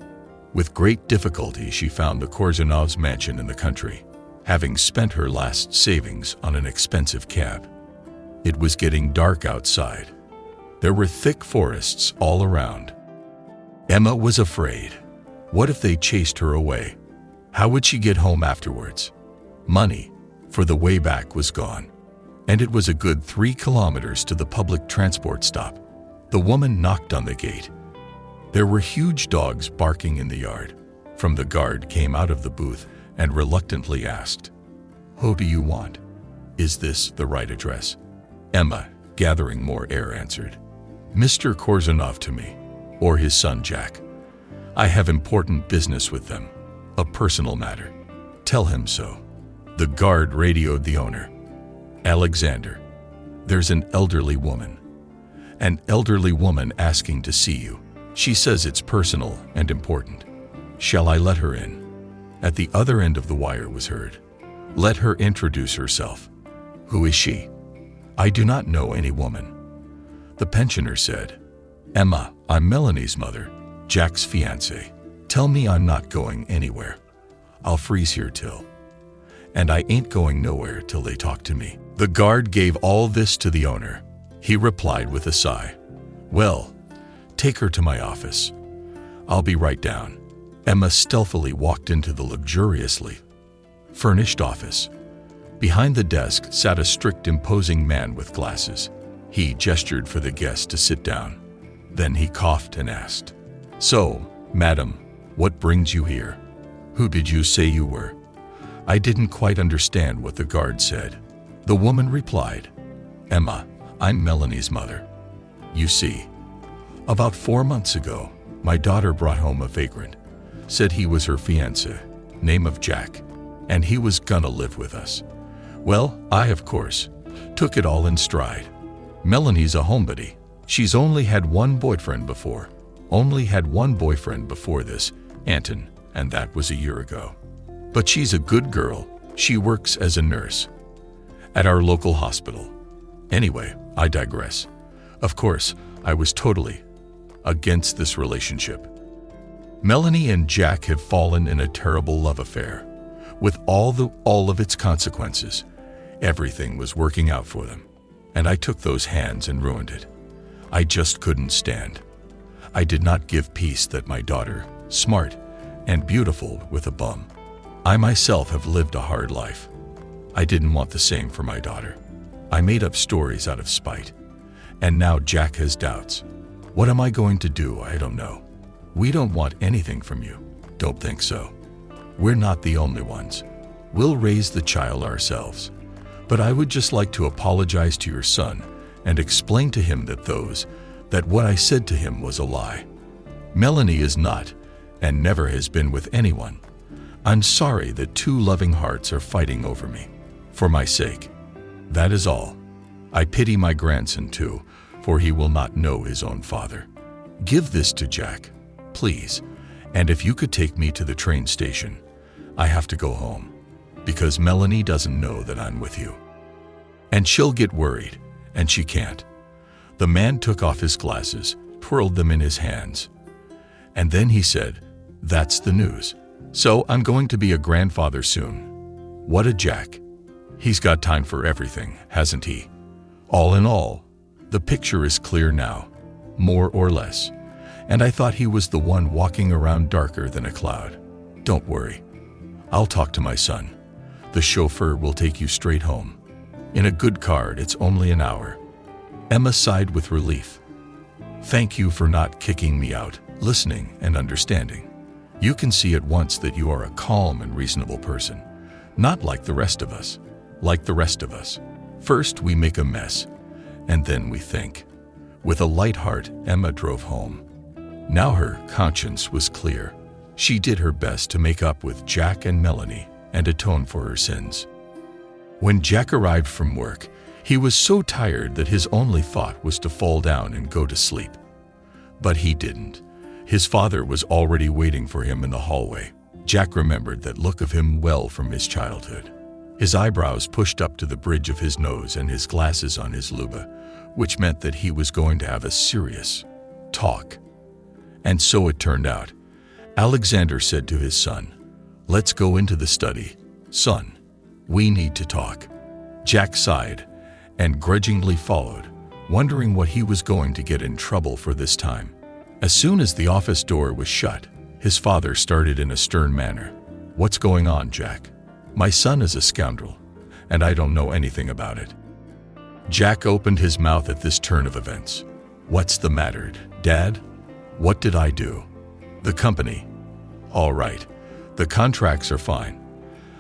With great difficulty, she found the Korzhanov's mansion in the country, having spent her last savings on an expensive cab. It was getting dark outside. There were thick forests all around. Emma was afraid. What if they chased her away? How would she get home afterwards? Money, for the way back, was gone. And it was a good three kilometers to the public transport stop. The woman knocked on the gate. There were huge dogs barking in the yard. From the guard came out of the booth and reluctantly asked, Who do you want? Is this the right address? Emma, gathering more air, answered, Mr. Korzhanov to me, or his son Jack. I have important business with them, a personal matter. Tell him so. The guard radioed the owner. Alexander, there's an elderly woman. An elderly woman asking to see you. She says it's personal and important. Shall I let her in? At the other end of the wire was heard. Let her introduce herself. Who is she? I do not know any woman. The pensioner said, Emma, I'm Melanie's mother, Jack's fiancée. Tell me I'm not going anywhere. I'll freeze here till. And I ain't going nowhere till they talk to me. The guard gave all this to the owner. He replied with a sigh, Well, take her to my office. I'll be right down. Emma stealthily walked into the luxuriously furnished office. Behind the desk sat a strict, imposing man with glasses. He gestured for the guest to sit down. Then he coughed and asked, So, madam, what brings you here? Who did you say you were? I didn't quite understand what the guard said. The woman replied, Emma, I'm Melanie's mother. You see, about four months ago, my daughter brought home a vagrant, said he was her fiancé, name of Jack, and he was gonna live with us. Well, I, of course, took it all in stride. Melanie's a homebody. She's only had one boyfriend before. Only had one boyfriend before this, Anton, and that was a year ago. But she's a good girl. She works as a nurse at our local hospital. Anyway, I digress. Of course, I was totally against this relationship. Melanie and Jack have fallen in a terrible love affair. With all, the, all of its consequences, everything was working out for them and I took those hands and ruined it. I just couldn't stand. I did not give peace that my daughter, smart and beautiful with a bum. I myself have lived a hard life. I didn't want the same for my daughter. I made up stories out of spite. And now Jack has doubts. What am I going to do? I don't know. We don't want anything from you. Don't think so. We're not the only ones. We'll raise the child ourselves. But I would just like to apologize to your son and explain to him that those, that what I said to him was a lie. Melanie is not, and never has been with anyone. I'm sorry that two loving hearts are fighting over me, for my sake. That is all. I pity my grandson too, for he will not know his own father. Give this to Jack, please, and if you could take me to the train station, I have to go home because Melanie doesn't know that I'm with you. And she'll get worried, and she can't. The man took off his glasses, twirled them in his hands. And then he said, That's the news. So I'm going to be a grandfather soon. What a jack. He's got time for everything, hasn't he? All in all, the picture is clear now, more or less. And I thought he was the one walking around darker than a cloud. Don't worry. I'll talk to my son. The chauffeur will take you straight home. In a good car, it's only an hour. Emma sighed with relief. Thank you for not kicking me out, listening and understanding. You can see at once that you are a calm and reasonable person, not like the rest of us. Like the rest of us. First, we make a mess, and then we think. With a light heart, Emma drove home. Now her conscience was clear. She did her best to make up with Jack and Melanie and atone for her sins. When Jack arrived from work, he was so tired that his only thought was to fall down and go to sleep. But he didn't. His father was already waiting for him in the hallway. Jack remembered that look of him well from his childhood. His eyebrows pushed up to the bridge of his nose and his glasses on his luba, which meant that he was going to have a serious talk. And so it turned out. Alexander said to his son, Let's go into the study. Son, we need to talk. Jack sighed and grudgingly followed, wondering what he was going to get in trouble for this time. As soon as the office door was shut, his father started in a stern manner. What's going on, Jack? My son is a scoundrel, and I don't know anything about it. Jack opened his mouth at this turn of events. What's the matter, Dad? What did I do? The company. All right. The contracts are fine.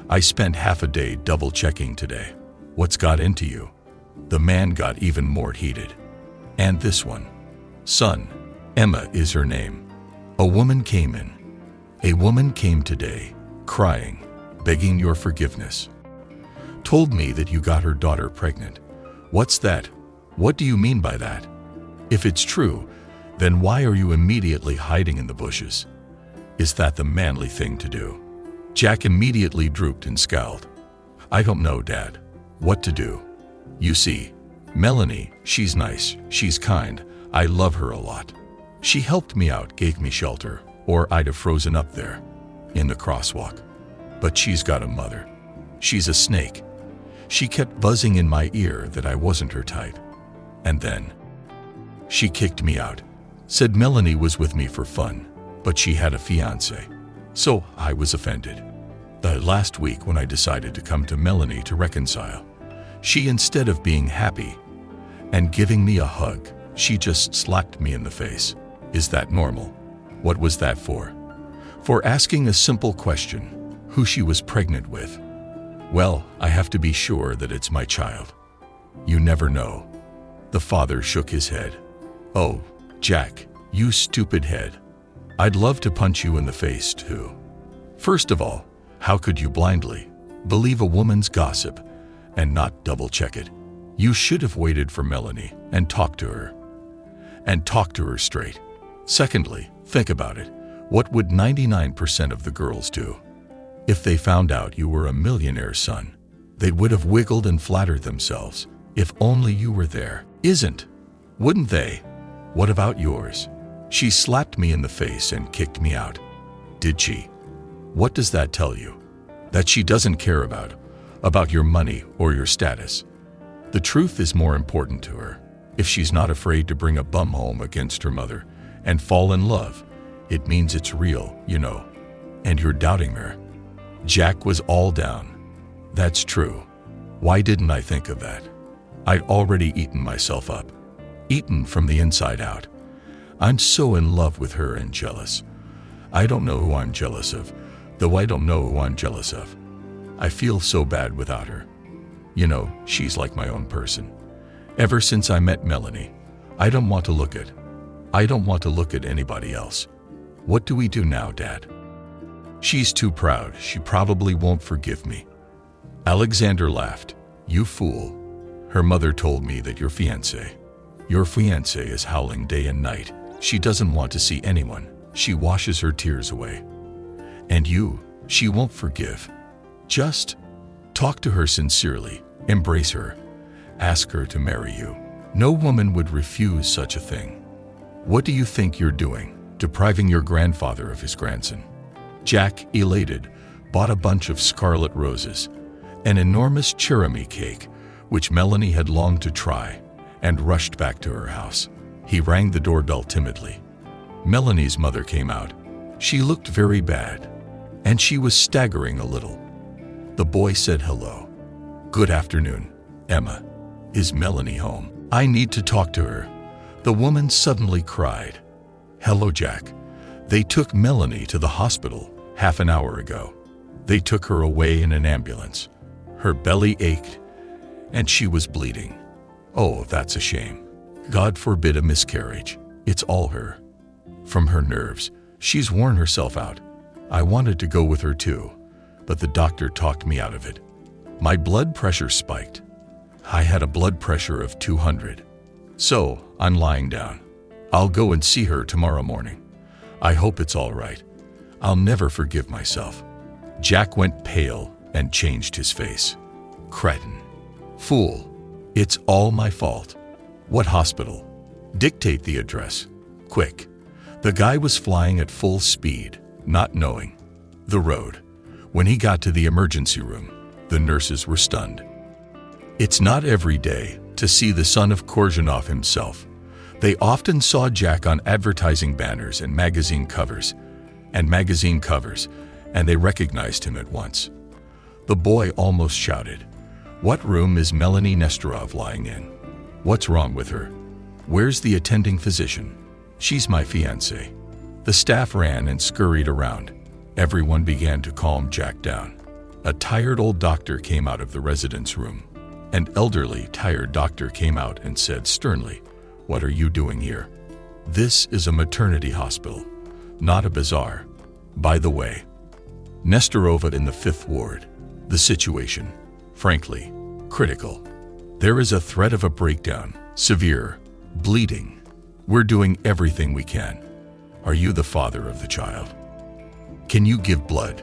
I spent half a day double-checking today. What's got into you? The man got even more heated. And this one. Son, Emma is her name. A woman came in. A woman came today, crying, begging your forgiveness. Told me that you got her daughter pregnant. What's that? What do you mean by that? If it's true, then why are you immediately hiding in the bushes? Is that the manly thing to do? Jack immediately drooped and scowled. I don't know, Dad. What to do? You see, Melanie, she's nice, she's kind, I love her a lot. She helped me out, gave me shelter, or I'd have frozen up there, in the crosswalk. But she's got a mother. She's a snake. She kept buzzing in my ear that I wasn't her type. And then, she kicked me out. Said Melanie was with me for fun, but she had a fiance. So I was offended. The last week when I decided to come to Melanie to reconcile, she instead of being happy and giving me a hug, she just slapped me in the face. Is that normal? What was that for? For asking a simple question, who she was pregnant with. Well, I have to be sure that it's my child. You never know. The father shook his head. Oh, Jack, you stupid head. I'd love to punch you in the face, too. First of all, how could you blindly believe a woman's gossip and not double-check it? You should have waited for Melanie and talked to her. And talked to her straight. Secondly, think about it. What would 99% of the girls do? If they found out you were a millionaire's son, they would have wiggled and flattered themselves. If only you were there. Isn't? Wouldn't they? What about yours? She slapped me in the face and kicked me out. Did she? What does that tell you? That she doesn't care about, about your money or your status. The truth is more important to her. If she's not afraid to bring a bum home against her mother, and fall in love, it means it's real, you know. And you're doubting her. Jack was all down. That's true. Why didn't I think of that? I'd already eaten myself up. Eaten from the inside out. I'm so in love with her and jealous. I don't know who I'm jealous of, though I don't know who I'm jealous of. I feel so bad without her. You know, she's like my own person. Ever since I met Melanie, I don't want to look at I don't want to look at anybody else. What do we do now, Dad? She's too proud. She probably won't forgive me. Alexander laughed. You fool. Her mother told me that your fiancé, your fiancé is howling day and night. She doesn't want to see anyone. She washes her tears away. And you, she won't forgive. Just talk to her sincerely, embrace her, ask her to marry you. No woman would refuse such a thing. What do you think you're doing, depriving your grandfather of his grandson? Jack, elated, bought a bunch of scarlet roses, an enormous cherami cake, which Melanie had longed to try, and rushed back to her house. He rang the doorbell timidly. Melanie's mother came out. She looked very bad, and she was staggering a little. The boy said hello. Good afternoon, Emma. Is Melanie home? I need to talk to her. The woman suddenly cried, Hello, Jack. They took Melanie to the hospital half an hour ago. They took her away in an ambulance. Her belly ached, and she was bleeding. Oh, that's a shame. God forbid a miscarriage. It's all her. From her nerves, she's worn herself out. I wanted to go with her too, but the doctor talked me out of it. My blood pressure spiked. I had a blood pressure of 200. So, I'm lying down. I'll go and see her tomorrow morning. I hope it's all right. I'll never forgive myself. Jack went pale and changed his face. Cretin. Fool. It's all my fault. What hospital? Dictate the address. Quick. The guy was flying at full speed, not knowing the road. When he got to the emergency room, the nurses were stunned. It's not every day to see the son of Korzhanov himself. They often saw Jack on advertising banners and magazine covers, and magazine covers, and they recognized him at once. The boy almost shouted, What room is Melanie Nestorov lying in? What's wrong with her? Where's the attending physician? She's my fiancée. The staff ran and scurried around. Everyone began to calm Jack down. A tired old doctor came out of the residence room. An elderly, tired doctor came out and said sternly, What are you doing here? This is a maternity hospital, not a bazaar. By the way, Nestorova in the Fifth Ward. The situation, frankly, critical. There is a threat of a breakdown, severe, bleeding. We're doing everything we can. Are you the father of the child? Can you give blood?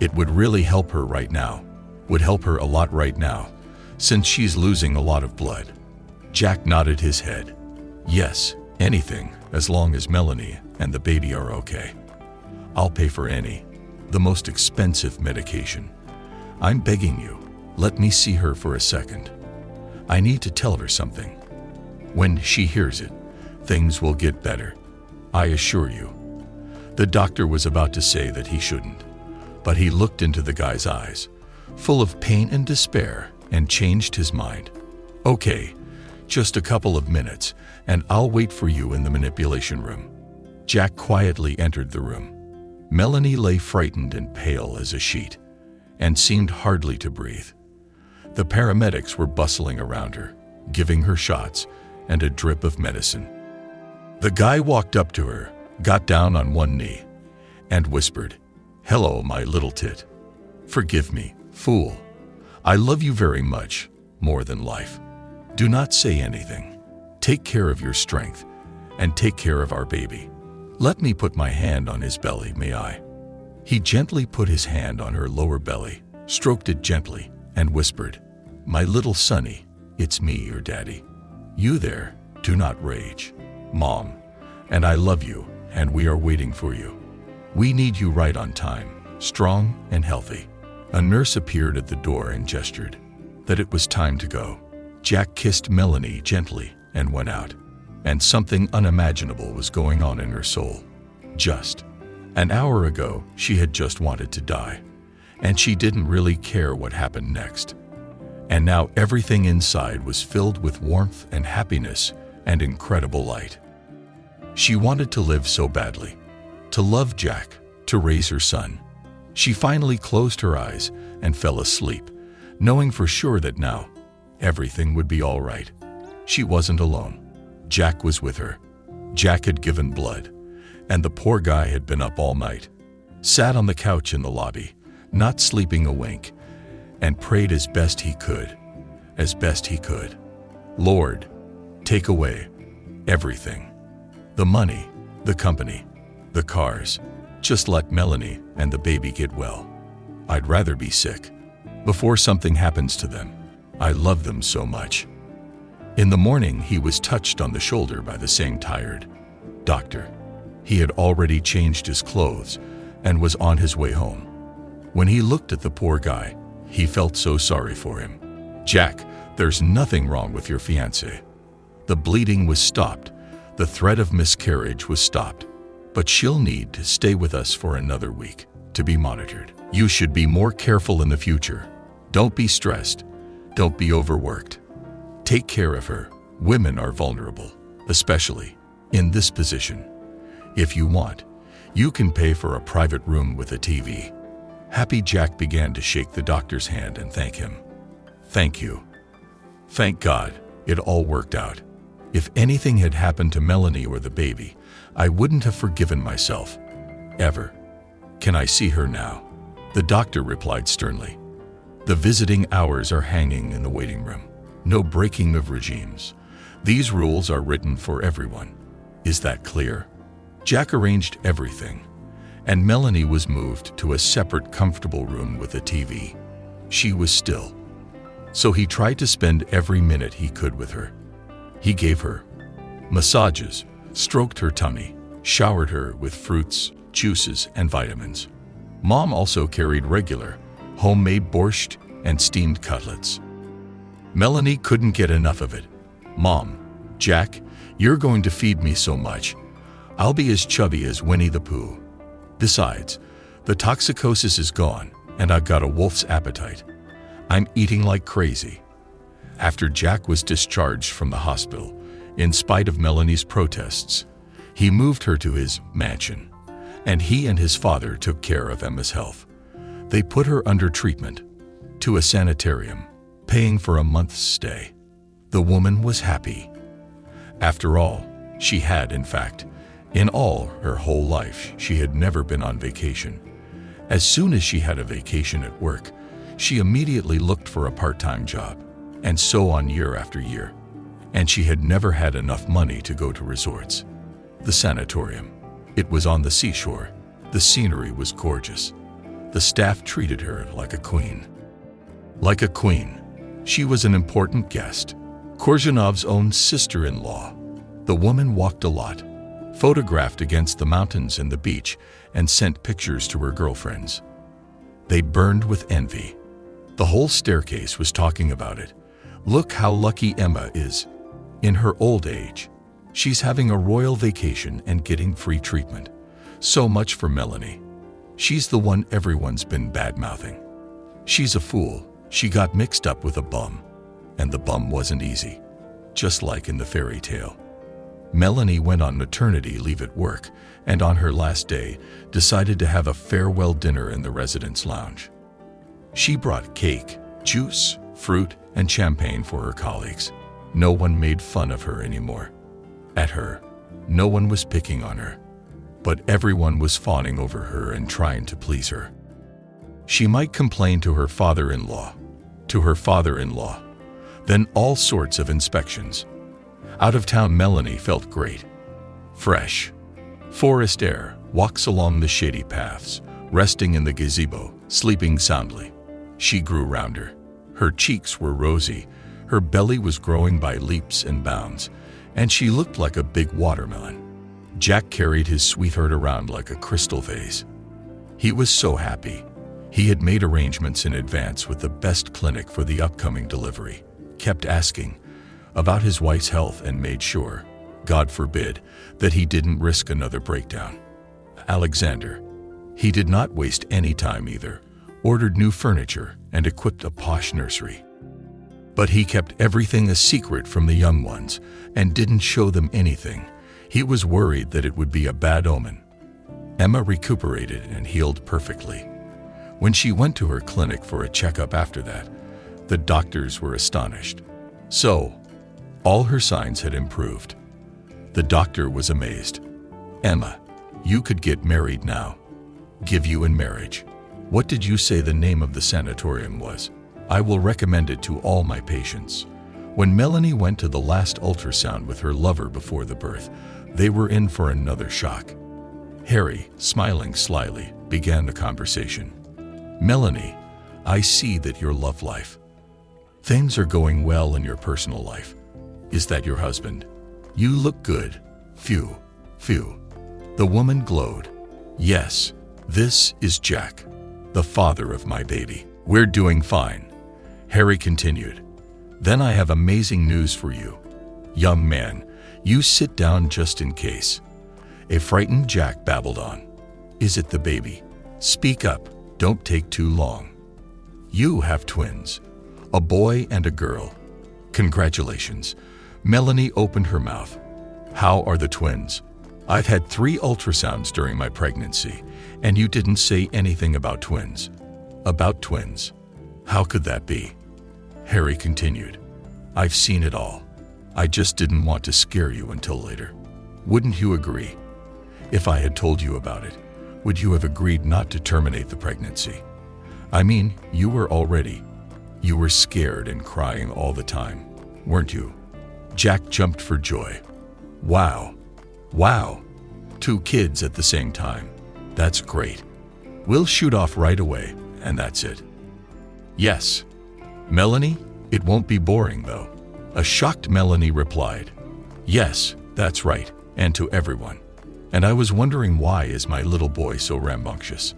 It would really help her right now. Would help her a lot right now, since she's losing a lot of blood. Jack nodded his head. Yes, anything, as long as Melanie and the baby are okay. I'll pay for any, the most expensive medication. I'm begging you, let me see her for a second. I need to tell her something. When she hears it, things will get better. I assure you. The doctor was about to say that he shouldn't, but he looked into the guy's eyes, full of pain and despair, and changed his mind. Okay, just a couple of minutes, and I'll wait for you in the manipulation room. Jack quietly entered the room. Melanie lay frightened and pale as a sheet and seemed hardly to breathe. The paramedics were bustling around her, giving her shots and a drip of medicine. The guy walked up to her, got down on one knee, and whispered, Hello, my little tit. Forgive me, fool. I love you very much, more than life. Do not say anything. Take care of your strength, and take care of our baby. Let me put my hand on his belly, may I? He gently put his hand on her lower belly, stroked it gently, and whispered, My little sonny, it's me, your daddy. You there, do not rage. Mom, and I love you, and we are waiting for you. We need you right on time, strong and healthy. A nurse appeared at the door and gestured that it was time to go. Jack kissed Melanie gently and went out, and something unimaginable was going on in her soul. Just an hour ago, she had just wanted to die, and she didn't really care what happened next. And now everything inside was filled with warmth and happiness and incredible light. She wanted to live so badly, to love Jack, to raise her son. She finally closed her eyes and fell asleep, knowing for sure that now everything would be all right. She wasn't alone. Jack was with her. Jack had given blood and the poor guy had been up all night, sat on the couch in the lobby, not sleeping a wink, and prayed as best he could, as best he could. Lord, take away everything. The money, the company, the cars. Just let Melanie and the baby get well. I'd rather be sick. Before something happens to them, I love them so much. In the morning, he was touched on the shoulder by the same tired doctor. He had already changed his clothes and was on his way home. When he looked at the poor guy, he felt so sorry for him. Jack, there's nothing wrong with your fiancée. The bleeding was stopped. The threat of miscarriage was stopped. But she'll need to stay with us for another week to be monitored. You should be more careful in the future. Don't be stressed. Don't be overworked. Take care of her. Women are vulnerable, especially in this position. If you want, you can pay for a private room with a TV. Happy Jack began to shake the doctor's hand and thank him. Thank you. Thank God, it all worked out. If anything had happened to Melanie or the baby, I wouldn't have forgiven myself. Ever. Can I see her now? The doctor replied sternly. The visiting hours are hanging in the waiting room. No breaking of regimes. These rules are written for everyone. Is that clear? Jack arranged everything, and Melanie was moved to a separate comfortable room with a TV. She was still, so he tried to spend every minute he could with her. He gave her massages, stroked her tummy, showered her with fruits, juices, and vitamins. Mom also carried regular, homemade borscht and steamed cutlets. Melanie couldn't get enough of it. Mom, Jack, you're going to feed me so much. I'll be as chubby as Winnie the Pooh. Besides, the toxicosis is gone, and I've got a wolf's appetite. I'm eating like crazy. After Jack was discharged from the hospital, in spite of Melanie's protests, he moved her to his mansion, and he and his father took care of Emma's health. They put her under treatment, to a sanitarium, paying for a month's stay. The woman was happy. After all, she had, in fact, in all her whole life, she had never been on vacation. As soon as she had a vacation at work, she immediately looked for a part-time job, and so on year after year. And she had never had enough money to go to resorts. The sanatorium. It was on the seashore. The scenery was gorgeous. The staff treated her like a queen. Like a queen, she was an important guest. Korzhanov's own sister-in-law. The woman walked a lot, photographed against the mountains and the beach, and sent pictures to her girlfriends. They burned with envy. The whole staircase was talking about it. Look how lucky Emma is. In her old age, she's having a royal vacation and getting free treatment. So much for Melanie. She's the one everyone's been bad-mouthing. She's a fool. She got mixed up with a bum. And the bum wasn't easy. Just like in the fairy tale. Melanie went on maternity leave at work and on her last day decided to have a farewell dinner in the residence lounge. She brought cake, juice, fruit, and champagne for her colleagues. No one made fun of her anymore. At her, no one was picking on her, but everyone was fawning over her and trying to please her. She might complain to her father-in-law, to her father-in-law, then all sorts of inspections, out-of-town Melanie felt great. Fresh. Forest air walks along the shady paths, resting in the gazebo, sleeping soundly. She grew rounder. Her cheeks were rosy, her belly was growing by leaps and bounds, and she looked like a big watermelon. Jack carried his sweetheart around like a crystal vase. He was so happy. He had made arrangements in advance with the best clinic for the upcoming delivery, kept asking, about his wife's health and made sure, God forbid, that he didn't risk another breakdown. Alexander. He did not waste any time either, ordered new furniture and equipped a posh nursery. But he kept everything a secret from the young ones and didn't show them anything. He was worried that it would be a bad omen. Emma recuperated and healed perfectly. When she went to her clinic for a checkup after that, the doctors were astonished. So, all her signs had improved. The doctor was amazed. Emma, you could get married now. Give you in marriage. What did you say the name of the sanatorium was? I will recommend it to all my patients. When Melanie went to the last ultrasound with her lover before the birth, they were in for another shock. Harry, smiling slyly, began the conversation. Melanie, I see that your love life. Things are going well in your personal life. Is that your husband? You look good. Phew, phew. The woman glowed. Yes, this is Jack, the father of my baby. We're doing fine. Harry continued. Then I have amazing news for you. Young man, you sit down just in case. A frightened Jack babbled on. Is it the baby? Speak up. Don't take too long. You have twins, a boy and a girl. Congratulations. Melanie opened her mouth. How are the twins? I've had three ultrasounds during my pregnancy, and you didn't say anything about twins. About twins. How could that be? Harry continued. I've seen it all. I just didn't want to scare you until later. Wouldn't you agree? If I had told you about it, would you have agreed not to terminate the pregnancy? I mean, you were already. You were scared and crying all the time, weren't you? Jack jumped for joy. Wow. Wow. Two kids at the same time. That's great. We'll shoot off right away, and that's it. Yes. Melanie, it won't be boring, though. A shocked Melanie replied. Yes, that's right, and to everyone. And I was wondering why is my little boy so rambunctious?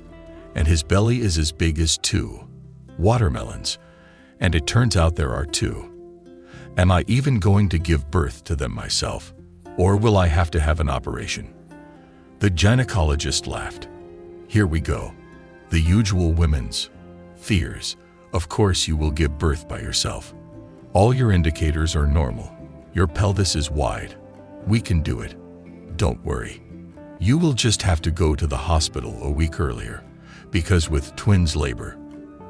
And his belly is as big as two watermelons, and it turns out there are two. Am I even going to give birth to them myself, or will I have to have an operation? The gynecologist laughed. Here we go. The usual women's fears. Of course you will give birth by yourself. All your indicators are normal. Your pelvis is wide. We can do it. Don't worry. You will just have to go to the hospital a week earlier, because with twins labor,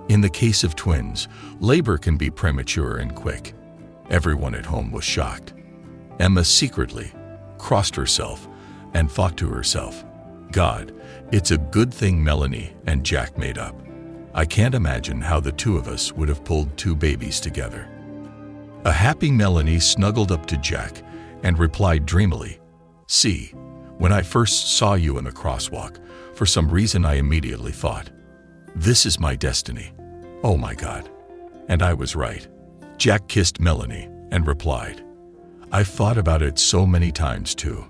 in the case of twins, labor can be premature and quick. Everyone at home was shocked. Emma secretly crossed herself and thought to herself, God, it's a good thing Melanie and Jack made up. I can't imagine how the two of us would have pulled two babies together. A happy Melanie snuggled up to Jack and replied dreamily, See, when I first saw you in the crosswalk, for some reason I immediately thought, this is my destiny. Oh my God. And I was right. Jack kissed Melanie and replied, I've thought about it so many times too.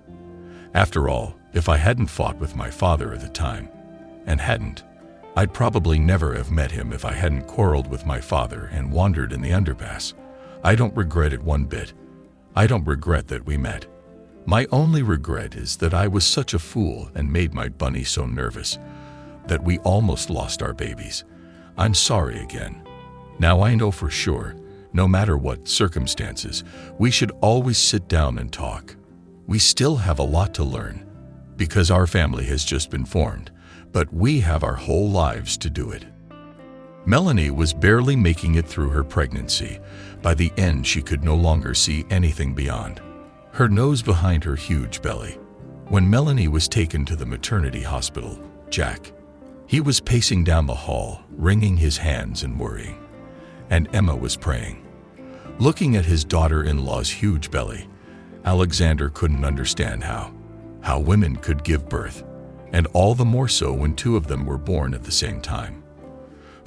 After all, if I hadn't fought with my father at the time, and hadn't, I'd probably never have met him if I hadn't quarreled with my father and wandered in the underpass. I don't regret it one bit. I don't regret that we met. My only regret is that I was such a fool and made my bunny so nervous that we almost lost our babies. I'm sorry again. Now I know for sure, no matter what circumstances, we should always sit down and talk. We still have a lot to learn because our family has just been formed, but we have our whole lives to do it. Melanie was barely making it through her pregnancy. By the end, she could no longer see anything beyond her nose behind her huge belly. When Melanie was taken to the maternity hospital, Jack, he was pacing down the hall, wringing his hands and worrying. And Emma was praying. Looking at his daughter-in-law's huge belly, Alexander couldn't understand how, how women could give birth, and all the more so when two of them were born at the same time.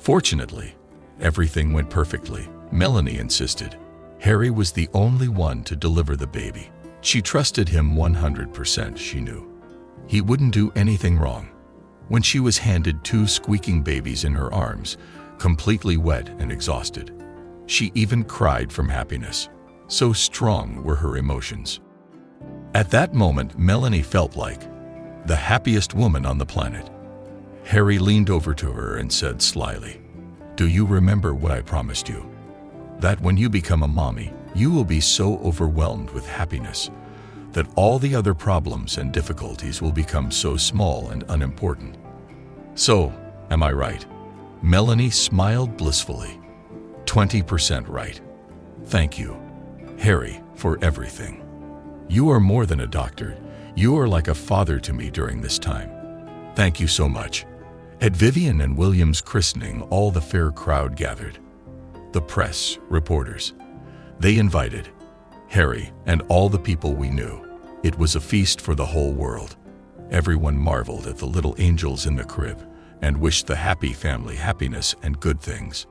Fortunately, everything went perfectly, Melanie insisted. Harry was the only one to deliver the baby. She trusted him 100%, she knew. He wouldn't do anything wrong. When she was handed two squeaking babies in her arms, completely wet and exhausted, she even cried from happiness. So strong were her emotions. At that moment, Melanie felt like the happiest woman on the planet. Harry leaned over to her and said slyly, Do you remember what I promised you? That when you become a mommy, you will be so overwhelmed with happiness that all the other problems and difficulties will become so small and unimportant. So, am I right? Melanie smiled blissfully. 20% right. Thank you, Harry, for everything. You are more than a doctor. You are like a father to me during this time. Thank you so much. At Vivian and William's christening, all the fair crowd gathered. The press, reporters, they invited Harry and all the people we knew. It was a feast for the whole world. Everyone marveled at the little angels in the crib and wished the happy family happiness and good things.